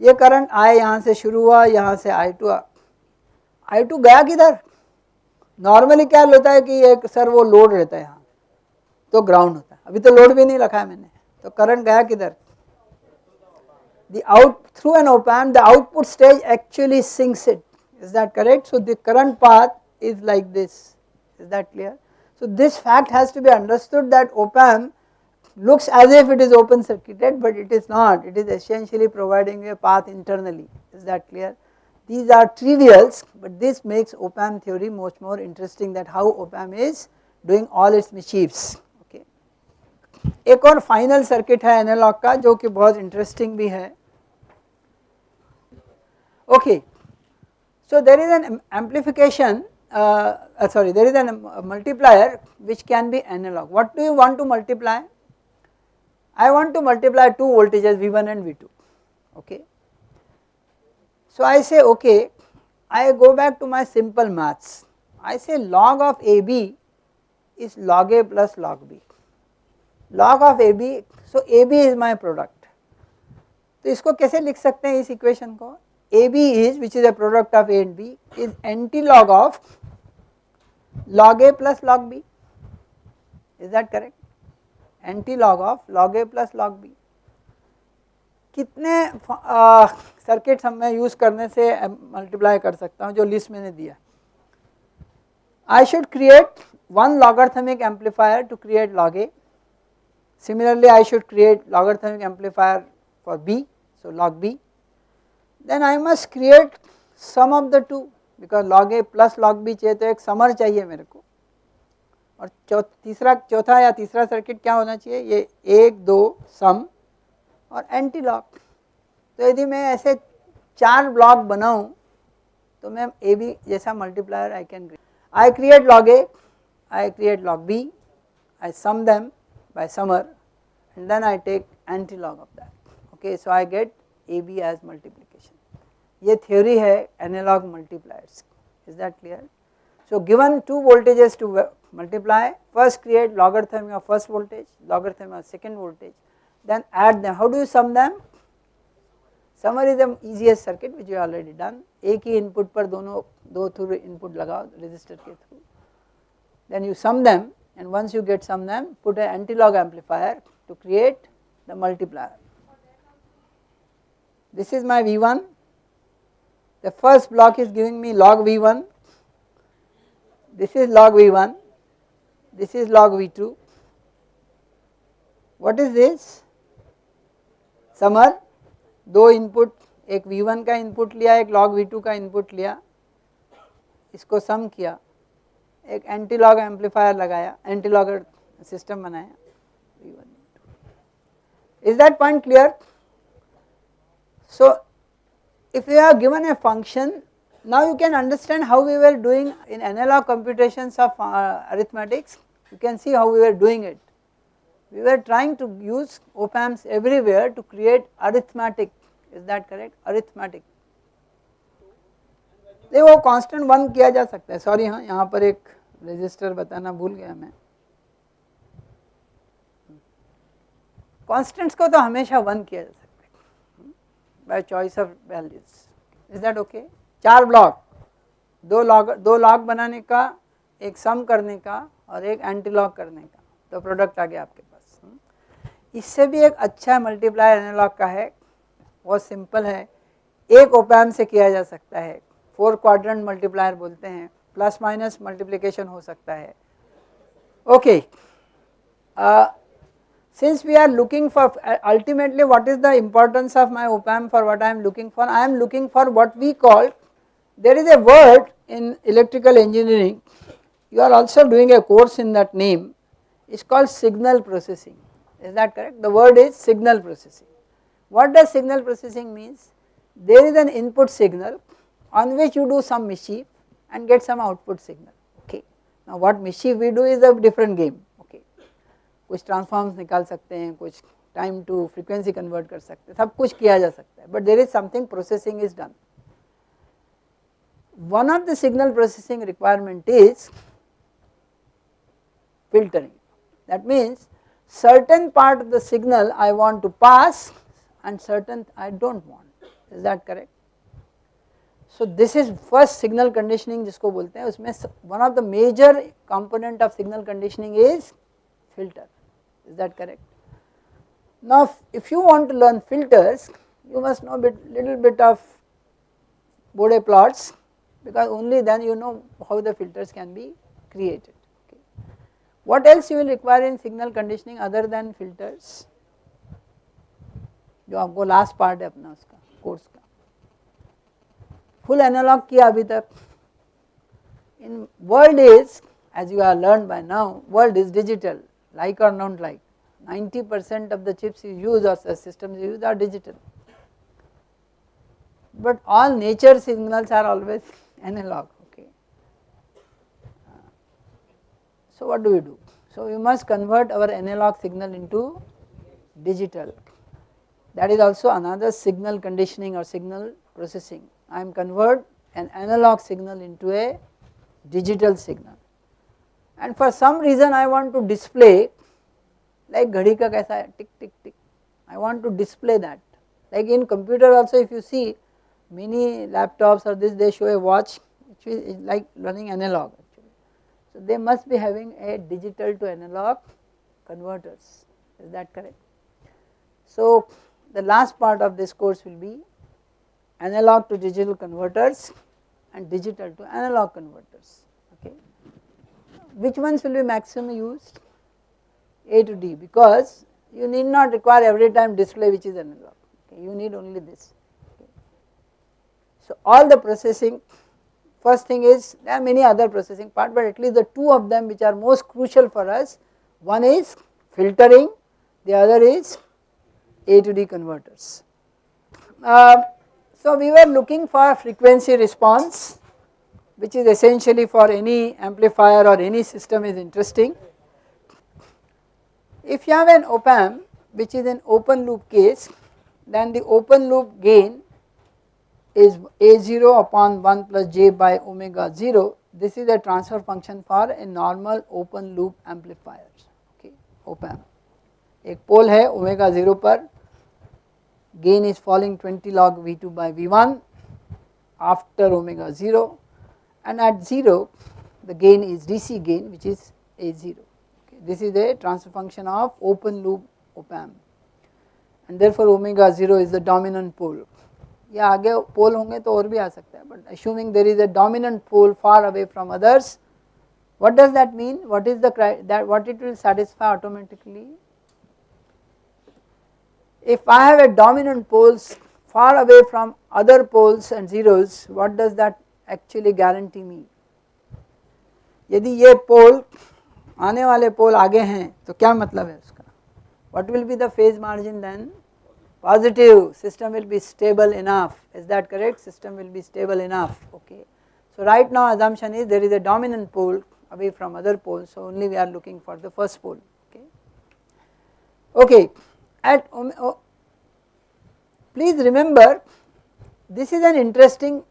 ये करंट आए यहाँ से शुरू हुआ, यहाँ से आई टू आई टू गया किधर? नॉर्मली क्या लेता है कि एक सर वो लोड रहता है यहाँ। तो ग्राउंड होता है। अभी तो लोड भी नहीं रखा है मैंने। तो करंट गया किधर? The out through an open the output stage actually sinks it is that correct so the current path is like this is that clear so this fact has to be understood that op amp looks as if it is open circuited but it is not. It is essentially providing a path internally. Is that clear? These are trivials but this makes op amp theory much more interesting that how op amp is doing all its mischiefs. Okay. ek aur final circuit hai analog ka jo ki bahut interesting bhi hai okay. So there is an amplification uh, uh, sorry there is an, a multiplier which can be analog. What do you want to multiply? I want to multiply two voltages V1 and V2 okay. So I say okay I go back to my simple maths I say log of AB is log A plus log B log of AB so AB is my product तो इसको कैसे लिख सकते हैं इस equation को AB is which is a product of A and B is anti log of log A plus log B is that correct anti log of log A plus log B कितने circuits हम मैं use करने से multiply कर सकता हूँ, जो list मैंने दिया। I should create one logarithmic amplifier to create log A similarly I should create logarithmic amplifier for B so log B then I must create sum of the two, because log a plus log b चाहिए तो एक summer चाहिए मेरे को। और तीसरा, चौथा या तीसरा सर्किट क्या होना चाहिए? ये एक, दो, सम और एंटी लॉक तो यदि मैं ऐसे चार ब्लॉक बनाऊँ तो मैं ए बी जैसा multiplier I can I create log A I create log B I sum them by summer and then I take anti log of that okay so I get A B as multiplication ये theory है analogue multipliers is that clear so given two voltages to multiply first create logarithm of first voltage logarithm of second voltage then add them how do you sum them summer is the easiest circuit which you already done एक ही input पर दोनों दो through input लगाओ resistor के through then you sum them and once you get sum them put an anti-log amplifier to create the multiplier. This is my V1 the first block is giving me log V1 this is log V1 this is log V2 what is this summer दो input एक V1 का input लिया एक log V2 का input लिया इसको sum किया एक एंटी लॉग एम्पलीफायर लगाया एंटी लॉग सिस्टम बनाया is that point clear so if you have given a function now you can understand how we were doing in analog computations of uh, arithmetics you can see how we were doing it we were trying to use op amps everywhere to create arithmetic is that correct arithmetic देखो constant one किया जा सकता है sorry हाँ यहाँ पर एक register बताना भूल गया मैं कांस्टेंट्स को तो हमेशा वन किया जा सकता है by choice of values is that okay चार ब्लॉक दो लॉग दो लॉग बनाने का एक सम करने का और एक एंटी लॉग करने का। तो प्रोडक्ट आ गया आपके पास। इससे भी एक अच्छा मल्टीप्लायर एनालॉग का है बहुत सिंपल है। एक ओपैम से किया जा सकता है। फोर क्वाड्रेंट मल्टीप्लायर बोलते हैं। प्लस माइनस मल्टीप्लिकेशन हो सकता है। Okay we are looking for uh, ultimately what is the importance my op amp for what I am looking for? I am looking for what we call there is a word in electrical engineering you are also doing a course in that name it's called signal processing is that correct the word is signal processing what does signal processing means? There is an input signal on which you do some mischief and get some output signal okay. Now what mischief we do is a different game okay. कुछ transforms निकाल सकते हैं कुछ time to frequency convert कर सकते हैं सब कुछ किया जा सकता है but there is something processing is done. One of the signal processing requirement is filtering that means certain part of the signal I want to pass and certain I do not want is that correct. So this is first signal conditioning जिसको बोलते हैं उसमें one of the major component of signal conditioning is filter is that correct. Now if you want to learn filters you must know bit little bit of Bode plots because only then you know how the filters can be created. Okay. What else you will require in signal conditioning other than filters? जो आपको last part है अपना उसका course का full analogue किया अभी तक in world is as you have learned by now world is digital like or not like 90 percent of the chips you use or systems you use are digital but all nature signals are always analog okay. Uh, so what do we do? So we must convert our analog signal into digital. That is also another signal conditioning or signal processing. I am convert an analog signal into a digital signal. And for some reason I want to display like ghadi ka kaisa tick tick tick. I want to display that. Like in computer also if you see many laptops or this they show a watch which is like running analog actually. So they must be having a digital to analog converters is that correct. So the last part of this course will be analog to digital converters and digital to analog converters okay. Which ones will be maximum used? A to D because you need not require every time display which is analog okay. you need only this. So all the processing first thing is there are many other processing part but at least the two of them which are most crucial for us one is filtering the other is A to D converters. Uh, so we were looking for frequency response which is essentially for any amplifier or any system is interesting. If you have an op amp which is an open loop case then the open loop gain is A0 upon 1 plus j by omega 0 this is a transfer function for a normal open loop amplifier okay op amp एक पोल है omega 0 पर gain is falling 20 log V2 by V1 after omega 0 and at 0 the gain is DC gain which is A0 okay. this is a transfer function of open loop op amp and therefore omega 0 is the dominant pole या आगे पोल होंगे तो और भी आ सकता है but assuming there is a dominant pole far away from others what does that mean what is that what it will satisfy automatically if I have a dominant poles far away from other poles and zeros what does that actually guarantee mean यदि ये पोल आने वाले पोल आगे हैं तो क्या मतलब है उसका? What will be the phase margin then positive system will be stable enough is that correct system will be stable enough okay. So right now assumption is there is a dominant pole away from other poles so only we are looking for the first pole okay. Okay at oh, please remember this is an interesting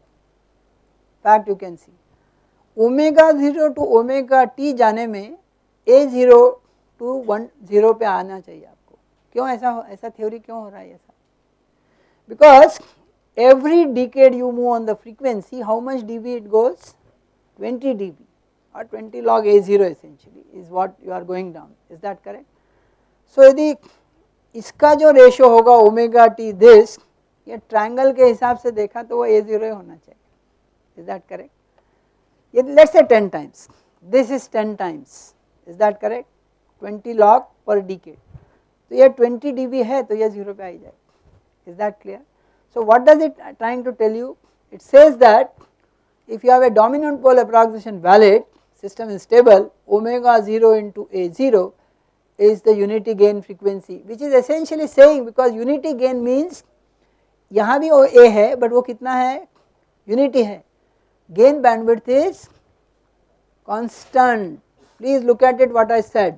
fact you can see omega 0 to omega t जाने में a 0 to 1 0 पे आना चाहिए क्यों ऐसा ऐसा theory क्यों हो रहा है ऐसा because every decade you move on the frequency how much dB it goes twenty D B और 20 log A zero essentially is what you are going down is that correct so यदि इसका जो ratio होगा omega T this या triangle के हिसाब से देखा तो वो ए ज़ीरो होना चाहिए। इज़ दैट करेक्ट ये let's a ten times this is ten times is that correct twenty log per decade तो यह ट्वेंटी डी बी है तो यह ज़ीरो पे आ जाए is that clear so what does it trying to tell you it says that if you have a dominant pole approximation valid system is stable omega zero into A zero is the unity gain frequency which is essentially saying because unity gain means यहाँ भी वो ए है but वो कितना है? Unity है। Gain bandwidth is constant please look at it what I said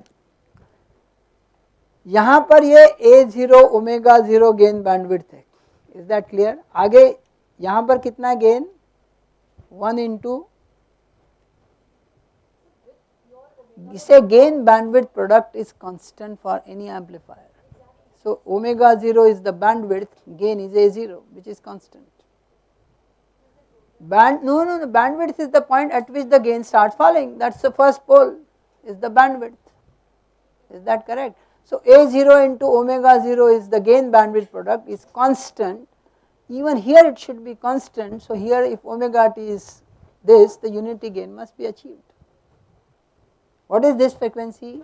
यहाँ पर ये ए zero omega zero gain bandwidth है इज दैट क्लियर आगे यहाँ पर कितना गेन वन इंटू इसे gain bandwidth product is constant for any amplifier so omega 0 is the bandwidth gain is a 0 which is constant band no no no bandwidth is the point at which the gain starts falling that's the first pole is the bandwidth is that correct So A0 into omega 0 is the gain bandwidth product is constant even here it should be constant so here if omega t is this the unity gain must be achieved. What is this frequency?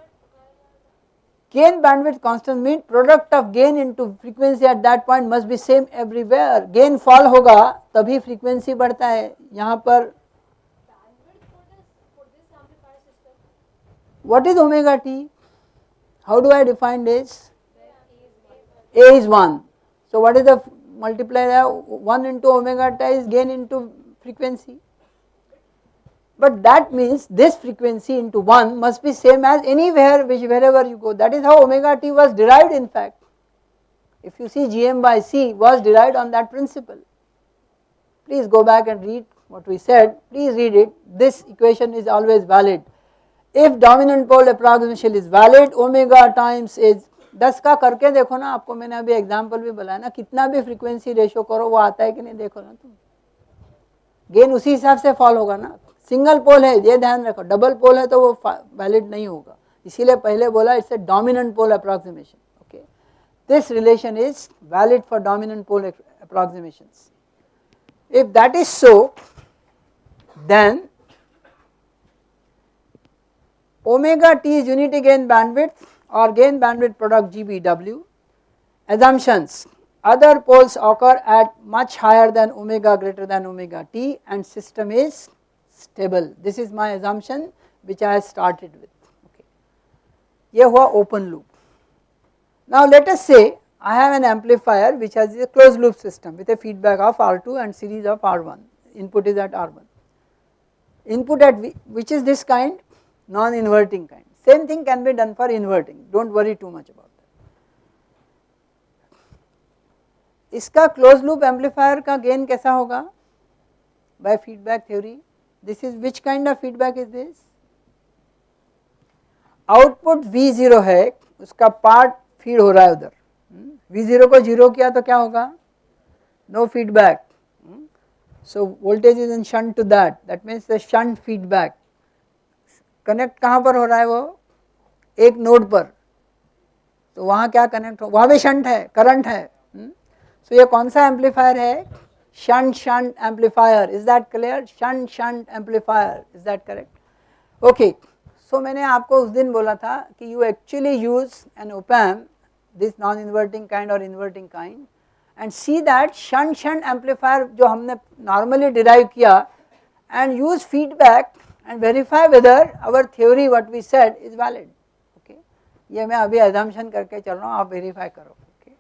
Gain bandwidth constant means product of gain into frequency at that point must be same everywhere gain fall होगा तभी frequency बढ़ता है यहाँ पर What is omega t? How do I define this? A is 1. So what is the multiplier 1 into omega t is gain into frequency. But that means this frequency into 1 must be same as anywhere which wherever you go that is how omega t was derived in fact. If you see Gm by C was derived on that principle. Please go back and read what we said, please read it, this equation is always valid if dominant pole approximation is valid, omega times is 10 का करके देखो ना, आपको मैंने अभी example भी बताया ना, कितना भी फ्रीक्वेंसी रेशियो करो, वो आता है कि नहीं देखो ना तुम। गेन उसी हिसाब से फॉल होगा ना। सिंगल पोल है, ये ध्यान रखो डबल पोल है तो वो वैलिड नहीं होगा। इसीलिए पहले बोला it's a dominant pole approximation okay this relation is valid for dominant pole approximations if that is so, then omega t is unity gain bandwidth or gain bandwidth product GBW assumptions other poles occur at much higher than omega greater than omega t and system is stable. This is my assumption which I started with. Okay. ये हुआ open loop. Now let us say I have an amplifier which has a closed loop system with a feedback of R2 and series of R1, input is at R1. Input at v, which is this kind, non-inverting kind. Same thing can be done for inverting, do not worry too much about that. इसका closed loop amplifier का gain कैसा होगा? By feedback theory, this is which kind of feedback is this? Output V0 है, उसका part feed हो रहा है उधर V0 को जीरो किया तो क्या होगा no feedback so voltage is in shunt to that that means the shunt feedback Connect कहाँ पर हो रहा है वो? एक नोड पर। तो वहाँ क्या कनेक्ट हो? वहाँ भी शंट है करंट है। सो so ये कौन सा एम्पलीफायर है? Shunt shunt amplifier is that clear shunt shunt amplifier is that correct okay so मैंने आपको उस दिन बोला था कि you actually use an op amp this non inverting kind और inverting kind and see that shunt shunt amplifier जो हमने नॉर्मली डिराइव किया and use feedback and verify whether our theory what we said is valid. Okay? ye main abhi assumption karke chal raha hu aap verify karo okay?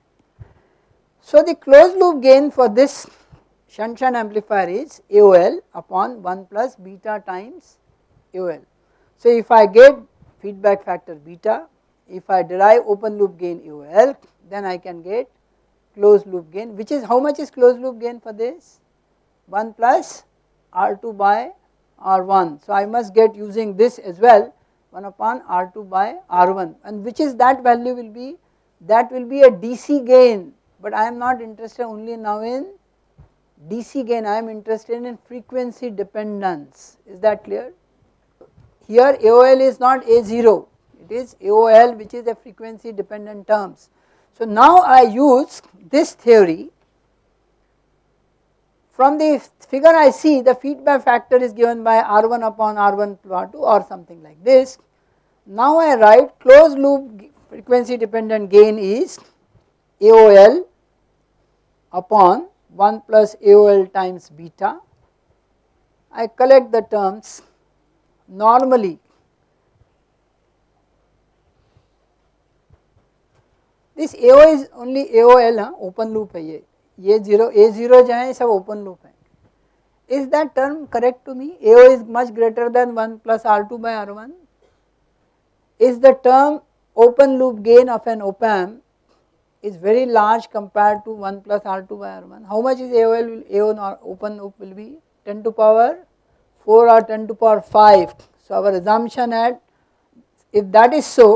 So the closed loop gain for this shunt shunt amplifier is aol upon 1 plus beta times aol so if i get feedback factor beta if i derive open loop gain aol then i can get closed loop gain which is how much is closed loop gain for this? 1 plus r2 by R1. So I must get using this as well 1 upon R2 by R1 and which is that value will be that will be a DC gain but I am not interested only now in DC gain I am interested in frequency dependence is that clear. Here AOL is not A0 it is AOL which is a frequency dependent terms. So now I use this theory from the figure I see the feedback factor is given by R1 upon R1 plot 2 or something like this. Now I write closed loop frequency dependent gain is AOL upon 1 plus AOL times beta. I collect the terms normally this AO is only AOL huh? open loop है ये ये zero ए zero जो है सब open loop है। Is that term correct to me A is much greater then one plus R two by R one is the term open loop gain of an open is very large compare to one plus R two by R one how much is L an open loop will be ten to power four or ten to power five so our assumption at if that is so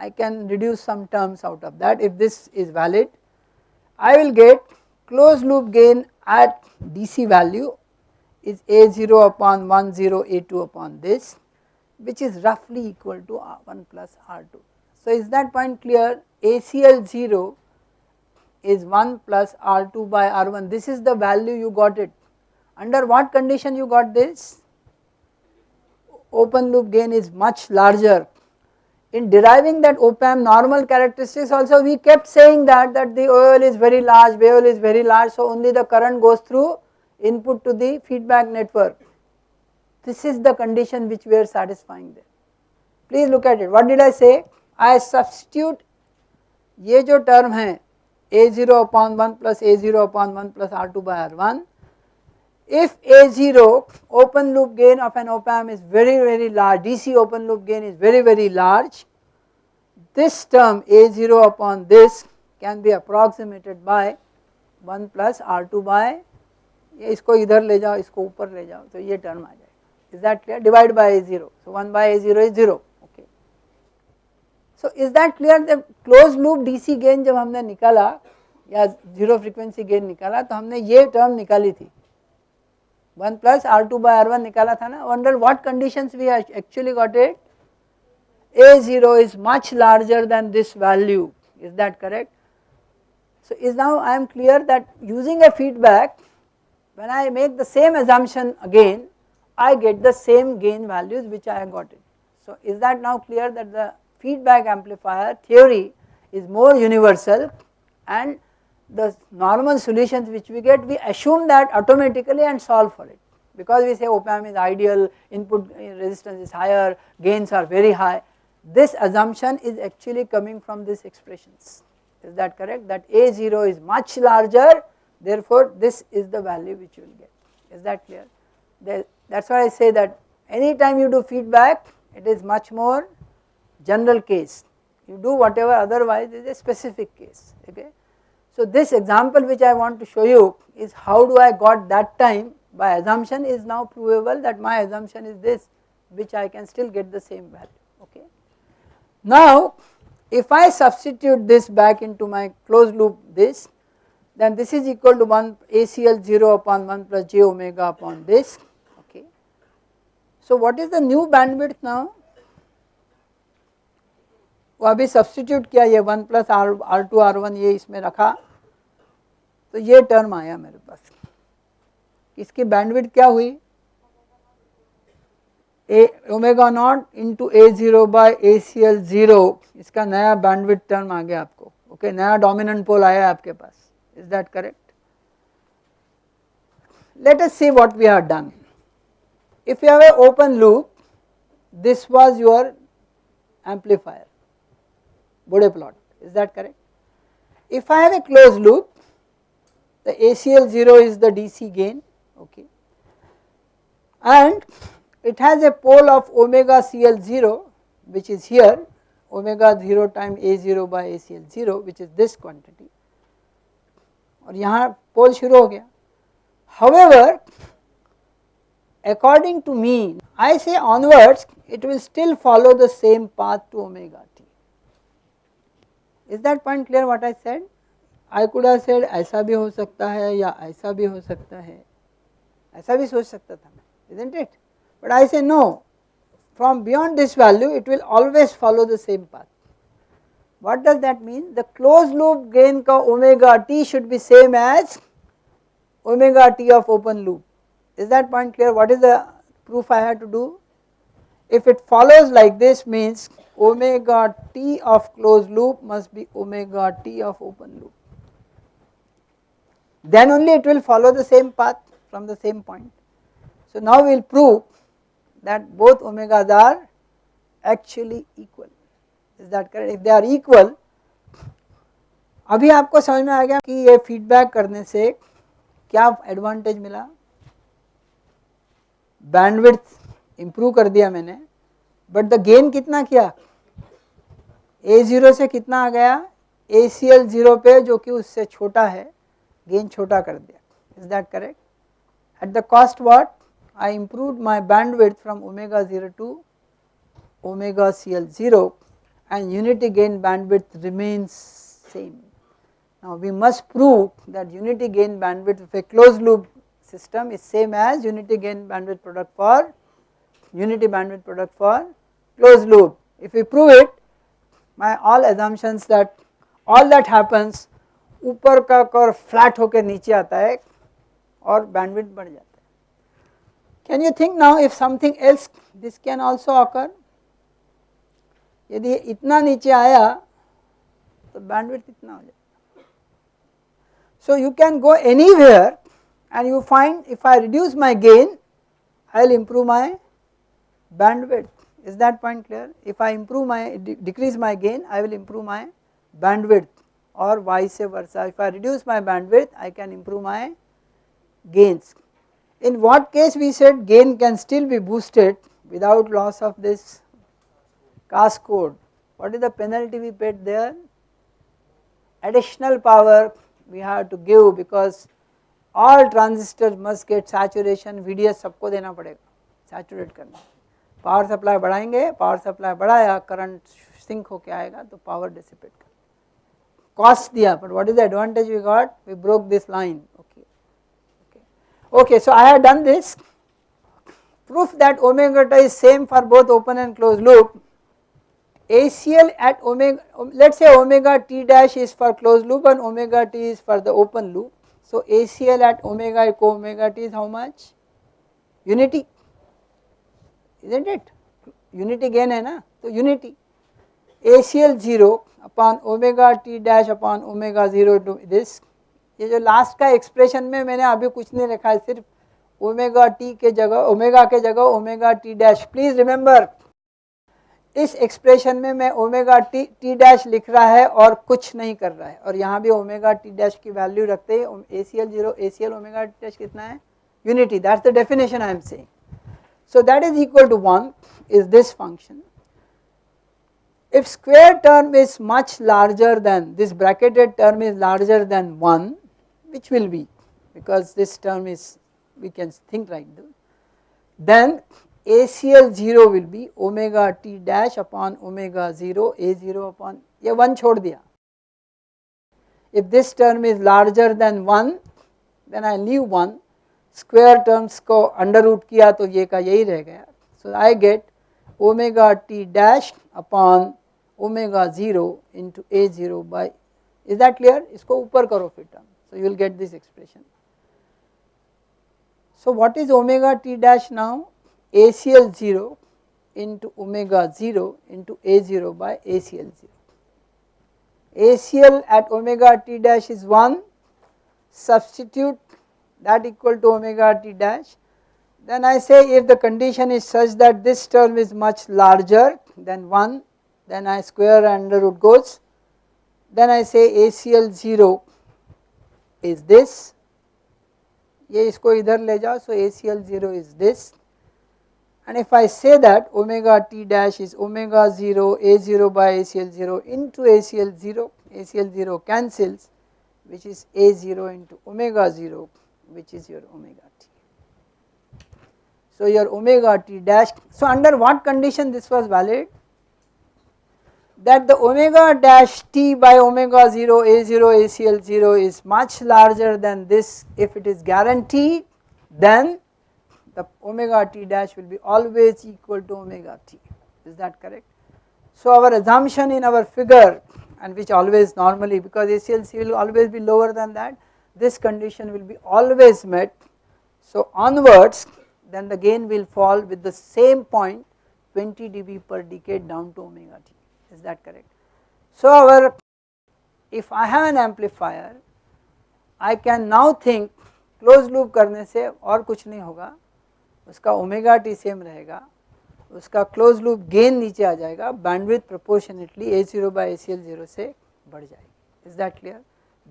I can reduce some terms out of that if this is valid I will get closed loop gain at DC value is A0 upon 1 0 A2 upon this which is roughly equal to R1 plus R2. So is that point clear? ACL 0 is 1 plus R2 by R1 this is the value you got it. Under what condition you got this? Open loop gain is much larger in deriving that op-amp normal characteristics also we kept saying that that the OL is very large, VOL is very large so only the current goes through input to the feedback network. This is the condition which we are satisfying there. Please look at it what did I say? I substitute ये जो term है A0 upon 1 plus A0 upon 1 plus R2 by R1 if A0 open loop gain of an op amp is very very large, DC open loop gain is very very large, this term A0 upon this can be approximated by 1 plus R2 by इसको इधर ले जाओ इसको ऊपर ले जाओ तो ये टर्म आ जाएगा is that clear divide by A0 so 1 by A0 is 0 okay so is that clear the closed loop DC gain जब हमने निकाला या जीरो फ्रीक्वेंसी गेन निकाला तो हमने ये टर्म निकाली थी 1 plus R2 by R1 निकाला था ना under what conditions we actually got it A0 is much larger than this value is that correct so is now I am clear that using a feedback when I make the same assumption again I get the same gain values which I got it so is that now clear that the feedback amplifier theory is more universal and the normal solutions which we get we assume that automatically and solve for it. Because we say oh, op amp is ideal input eh, resistance is higher gains are very high. This assumption is actually coming from these expressions. Is that correct? That A0 is much larger therefore this is the value which you will get. Is that clear? That is why I say that anytime you do feedback it is much more general case. You do whatever otherwise is a specific case okay. So this example which I want to show you is how do I got that time by assumption is now provable that my assumption is this which I can still get the same value okay. Now if I substitute this back into my closed loop this then this is equal to 1 ACL 0 upon 1 plus j omega upon this okay. So what is the new bandwidth now वो अभी substitute किया ये one plus R R two R one ये इसमें रखा। तो ये term आया मेरे पास। इसकी बैंडविड क्या हुई? A omega naught into A zero by A C L zero इसका नया बैंडविड टर्म आ गया आपको। ओके okay, नया डोमिनेंट पोल आया आपके पास। Is that correct let us see what we have done. If you have an open loop, this was your amplifier. Bode plot is that correct. If I have a closed loop the ACL 0 is the DC gain okay and it has a pole of omega CL 0 which is here omega 0 time A 0 by ACL 0 which is this quantity और यहाँ पोल शुरू हो गया however according to me I say onwards it will still follow the same path to omega is that point clear what I said? I could have said ऐसा भी हो सकता है या ऐसा भी हो सकता है ऐसा भी सोच सकता था मैं isn't it? But I say no from beyond this value it will always follow the same path. What does that mean? The closed loop gain ka omega t should be same as omega t of open loop. Is that point clear? What is the proof I have to do? If it follows like this means omega t of closed loop must be omega t of open loop. Then only it will follow the same path from the same point. So now we will prove that both omegas are actually equal. Is that correct? If they are equal, अभी आपको समझ में आ गया कि ये feedback करने से क्या एडवांटेज मिला बैंडविड्थ इम्प्रूव कर दिया मैंने बट द गेन कितना किया? ए ज़ीरो से कितना आ गया? ए सी एल ज़ीरो पे, जो कि उससे छोटा है गेन छोटा कर दिया। Is that correct at the cost what I improve my bandwidth from omega zero to omega C L zero and unity gain bandwidth remains same now we must prove that unity gain bandwidth a close loop system is same as unity gain bandwidth product for unity bandwidth product for closed loop. If we prove it my all assumptions that all that happens ऊपर का curve flat होकर नीचे आता है और bandwidth बढ़ जाता है can you think now if something else this can also occur यदि इतना नीचे आया तो बैंडविड्थ इतना हो जाएगा so you can go anywhere and you find if I reduce my gain I will improve my bandwidth is that point clear? If I improve my decrease my gain I will improve my bandwidth or vice versa. If I reduce my bandwidth I can improve my gains. In what case we said gain can still be boosted without loss of this cascode. What is the penalty we paid there? Additional power we have to give because all transistors must get saturation VDS सबको देना पड़ेगा saturate करना power supply बढ़ाएँगे, power supply बढ़ाया current sink होके आएगा तो power dissipate कर। कॉस्ट दिया but what is the advantage we got we broke this line okay okay okay so I have done this proof that omega is same for both open and close loop A C L at omega let say omega T dash is for close loop and omega T is for the open loop so A C L at omega को omega T is how much unity isn't it? Unity gain है ना तो unity. ACL 0 upon omega t dash upon omega 0 to this. ये जो last का expression में मैंने अभी कुछ नहीं रखा है, सिर्फ़ ओमेगा टी के जगह ओमेगा के जगह omega T dash please remember इस एक्सप्रेशन में मैं ओमेगा टी टी डैश लिख रहा है और कुछ नहीं कर रहा है। और यहाँ भी ओमेगा टी डैश की वैल्यू रखते हैं A C L zero A C L omega T dash कितना है? Unity that's the definition I am saying so that is equal to one is this function if square term is much larger than this bracketed term is larger than 1 which will be because this term is we can think like this then ACL 0 will be omega t dash upon omega 0 A 0 upon ये 1 छोड़ दिया if this term is larger than 1 then I leave 1 square terms को under root किया तो ये का यही रह गया। So I get omega T dash upon omega zero into A zero by is that clear इसको ऊपर करो फिर term so you will get this expression so what is omega T dash now A C L zero into omega zero into A zero by A C L zero A C L at omega T dash is one substitute that equal to omega t dash. Then I say if the condition is such that this term is much larger than 1, then I square under root goes. Then I say ACL 0 is this ये इसको इधर ले जाओ so ACL 0 is this and if I say that omega t dash is omega 0 A0 by ACL 0 into ACL 0 ACL 0 cancels which is A0 into omega 0 which is your omega t. So your omega t dash so under what condition this was valid that the omega dash t by omega 0 a0 acl 0 is much larger than this if it is guaranteed then the omega t dash will be always equal to omega t is that correct. So our assumption in our figure and which always normally because ACLC will always be lower than that this condition will be always met. So onwards then the gain will fall with the same point 20 dB per decade down to omega t is that correct. So our if I have an amplifier I can now think closed loop करने से और कुछ नहीं होगा उसका omega T same रहेगा उसका close loop gain नीचे आ जाएगा bandwidth proportionately A zero by A C L zero से बढ़ जाएगी is that clear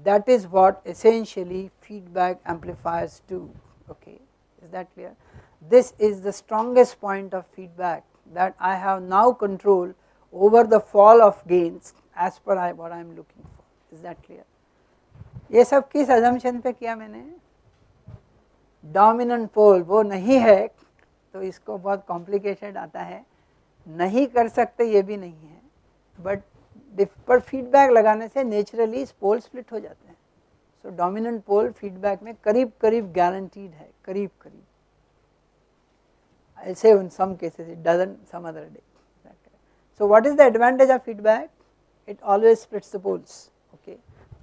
that is what essentially feedback amplifiers do okay is that clear this is the strongest point of feedback that I have now control over the fall of gains as per I, what I am looking for is that clear ये सब किस assumption पे किया मैंने dominant पोल वो नहीं है तो इसको बहुत कॉम्प्लिकेटेड आता है नहीं कर सकते ये भी नहीं है बट पर फीडबैक लगाने से नेचुरली पोल स्प्लिट हो जाते हैं सो डोमिनेंट पोल फीडबैक में करीब करीब गारंटीड है करीब करीब ऐसे उन some cases it doesn't some other day So, what is the advantage of feedback? It always splits the poles. Okay.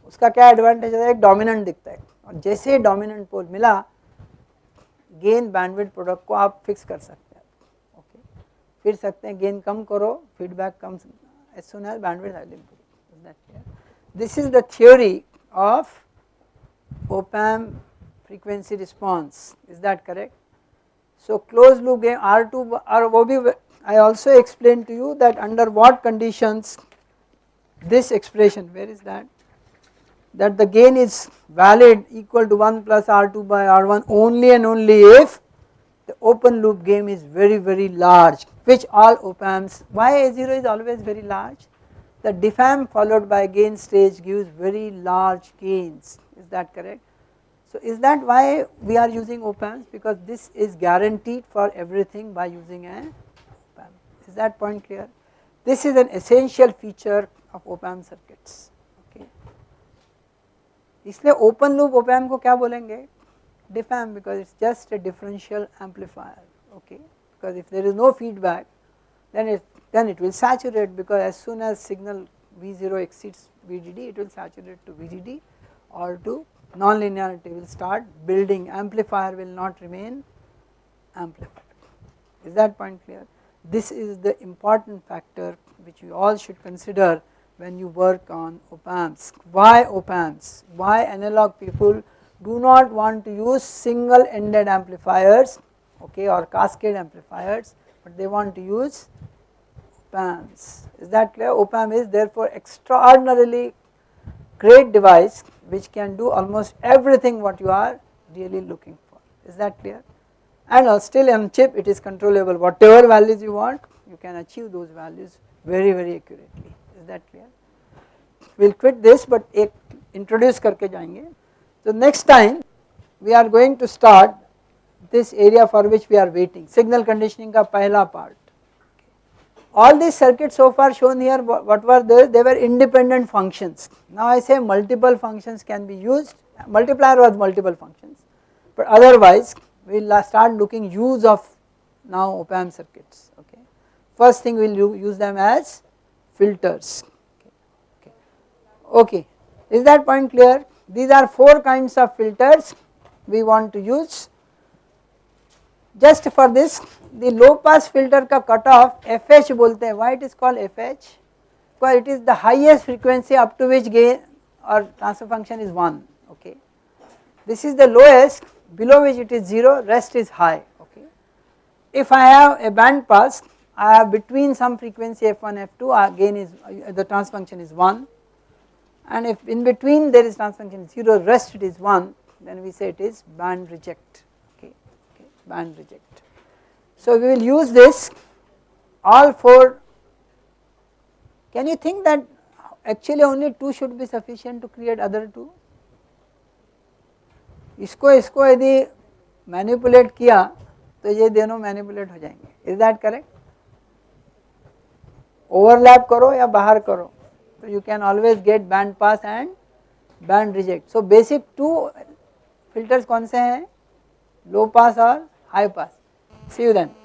उसका क्या एडवांटेज है एक डोमिनेंट दिखता है और जैसे डोमिनेंट पोल मिला गेन बैंडविड प्रोडक्ट को आप फिक्स कर सकते हैं ओके okay. फिर सकते हैं गेन कम करो फीडबैक कम as soon as bandwidth has will is that clear. This is the theory of op amp frequency response is that correct. So closed loop gain R2 or OB I also explained to you that under what conditions this expression where is that that the gain is valid equal to 1 plus R2 by R1 only and only if the open loop gain is very very large which all op amps why A0 is always very large the diff amp followed by gain stage gives very large gains is that correct. So is that why we are using op amps because this is guaranteed for everything by using an op amp is that point clear. This is an essential feature of op amp circuits okay. इसलिए open loop op amp को क्या बोलेंगे Diff amp because it's just a differential amplifier. Okay. Because if there is no feedback, then it then it will saturate because as soon as signal V0 exceeds VDD, it will saturate to VDD or to non-linearity will start building. Amplifier will not remain amplified. Is that point clear? This is the important factor which we all should consider when you work on op amps. Why op amps? Why analog people do not want to use single ended amplifiers okay or cascade amplifiers but they want to use op amps. Is that clear? Op amp is therefore extraordinarily great device which can do almost everything what you are really looking for. Is that clear? And uh, still on chip it is controllable whatever values you want you can achieve those values very very accurately. Is that clear? We will quit this but introduce करके जाएंगे. so next time we are going to start this area for which we are waiting signal conditioning ka pahla part. All these circuits so far shown here what were they? They were independent functions. Now I say multiple functions can be used multiplier was multiple functions but otherwise we will start looking use of now op amp circuits okay. First thing we will use them as filters okay. okay. Is that point clear? These are 4 kinds of filters we want to use. Just for this the low pass filter ka cutoff FH bolte hai. Why it is called FH? Because it is the highest frequency up to which gain or transfer function is 1 okay. This is the lowest below which it is 0 rest is high okay. If I have a band pass I have between some frequency f1 f2 uh, gain is uh, the transfer function is 1 and if in between there is function 0 rest it is 1 then we say it is band reject okay, okay band reject. So we will use this all 4 can you think that actually only 2 should be sufficient to create other 2 इसको इसको यदि manipulate किया तो ये दोनों manipulate हो जाएंगे is that correct overlap करो या बाहर करो So you can always get band pass and band reject. So basic two filters कौन से हैं low pass or high pass. See you then.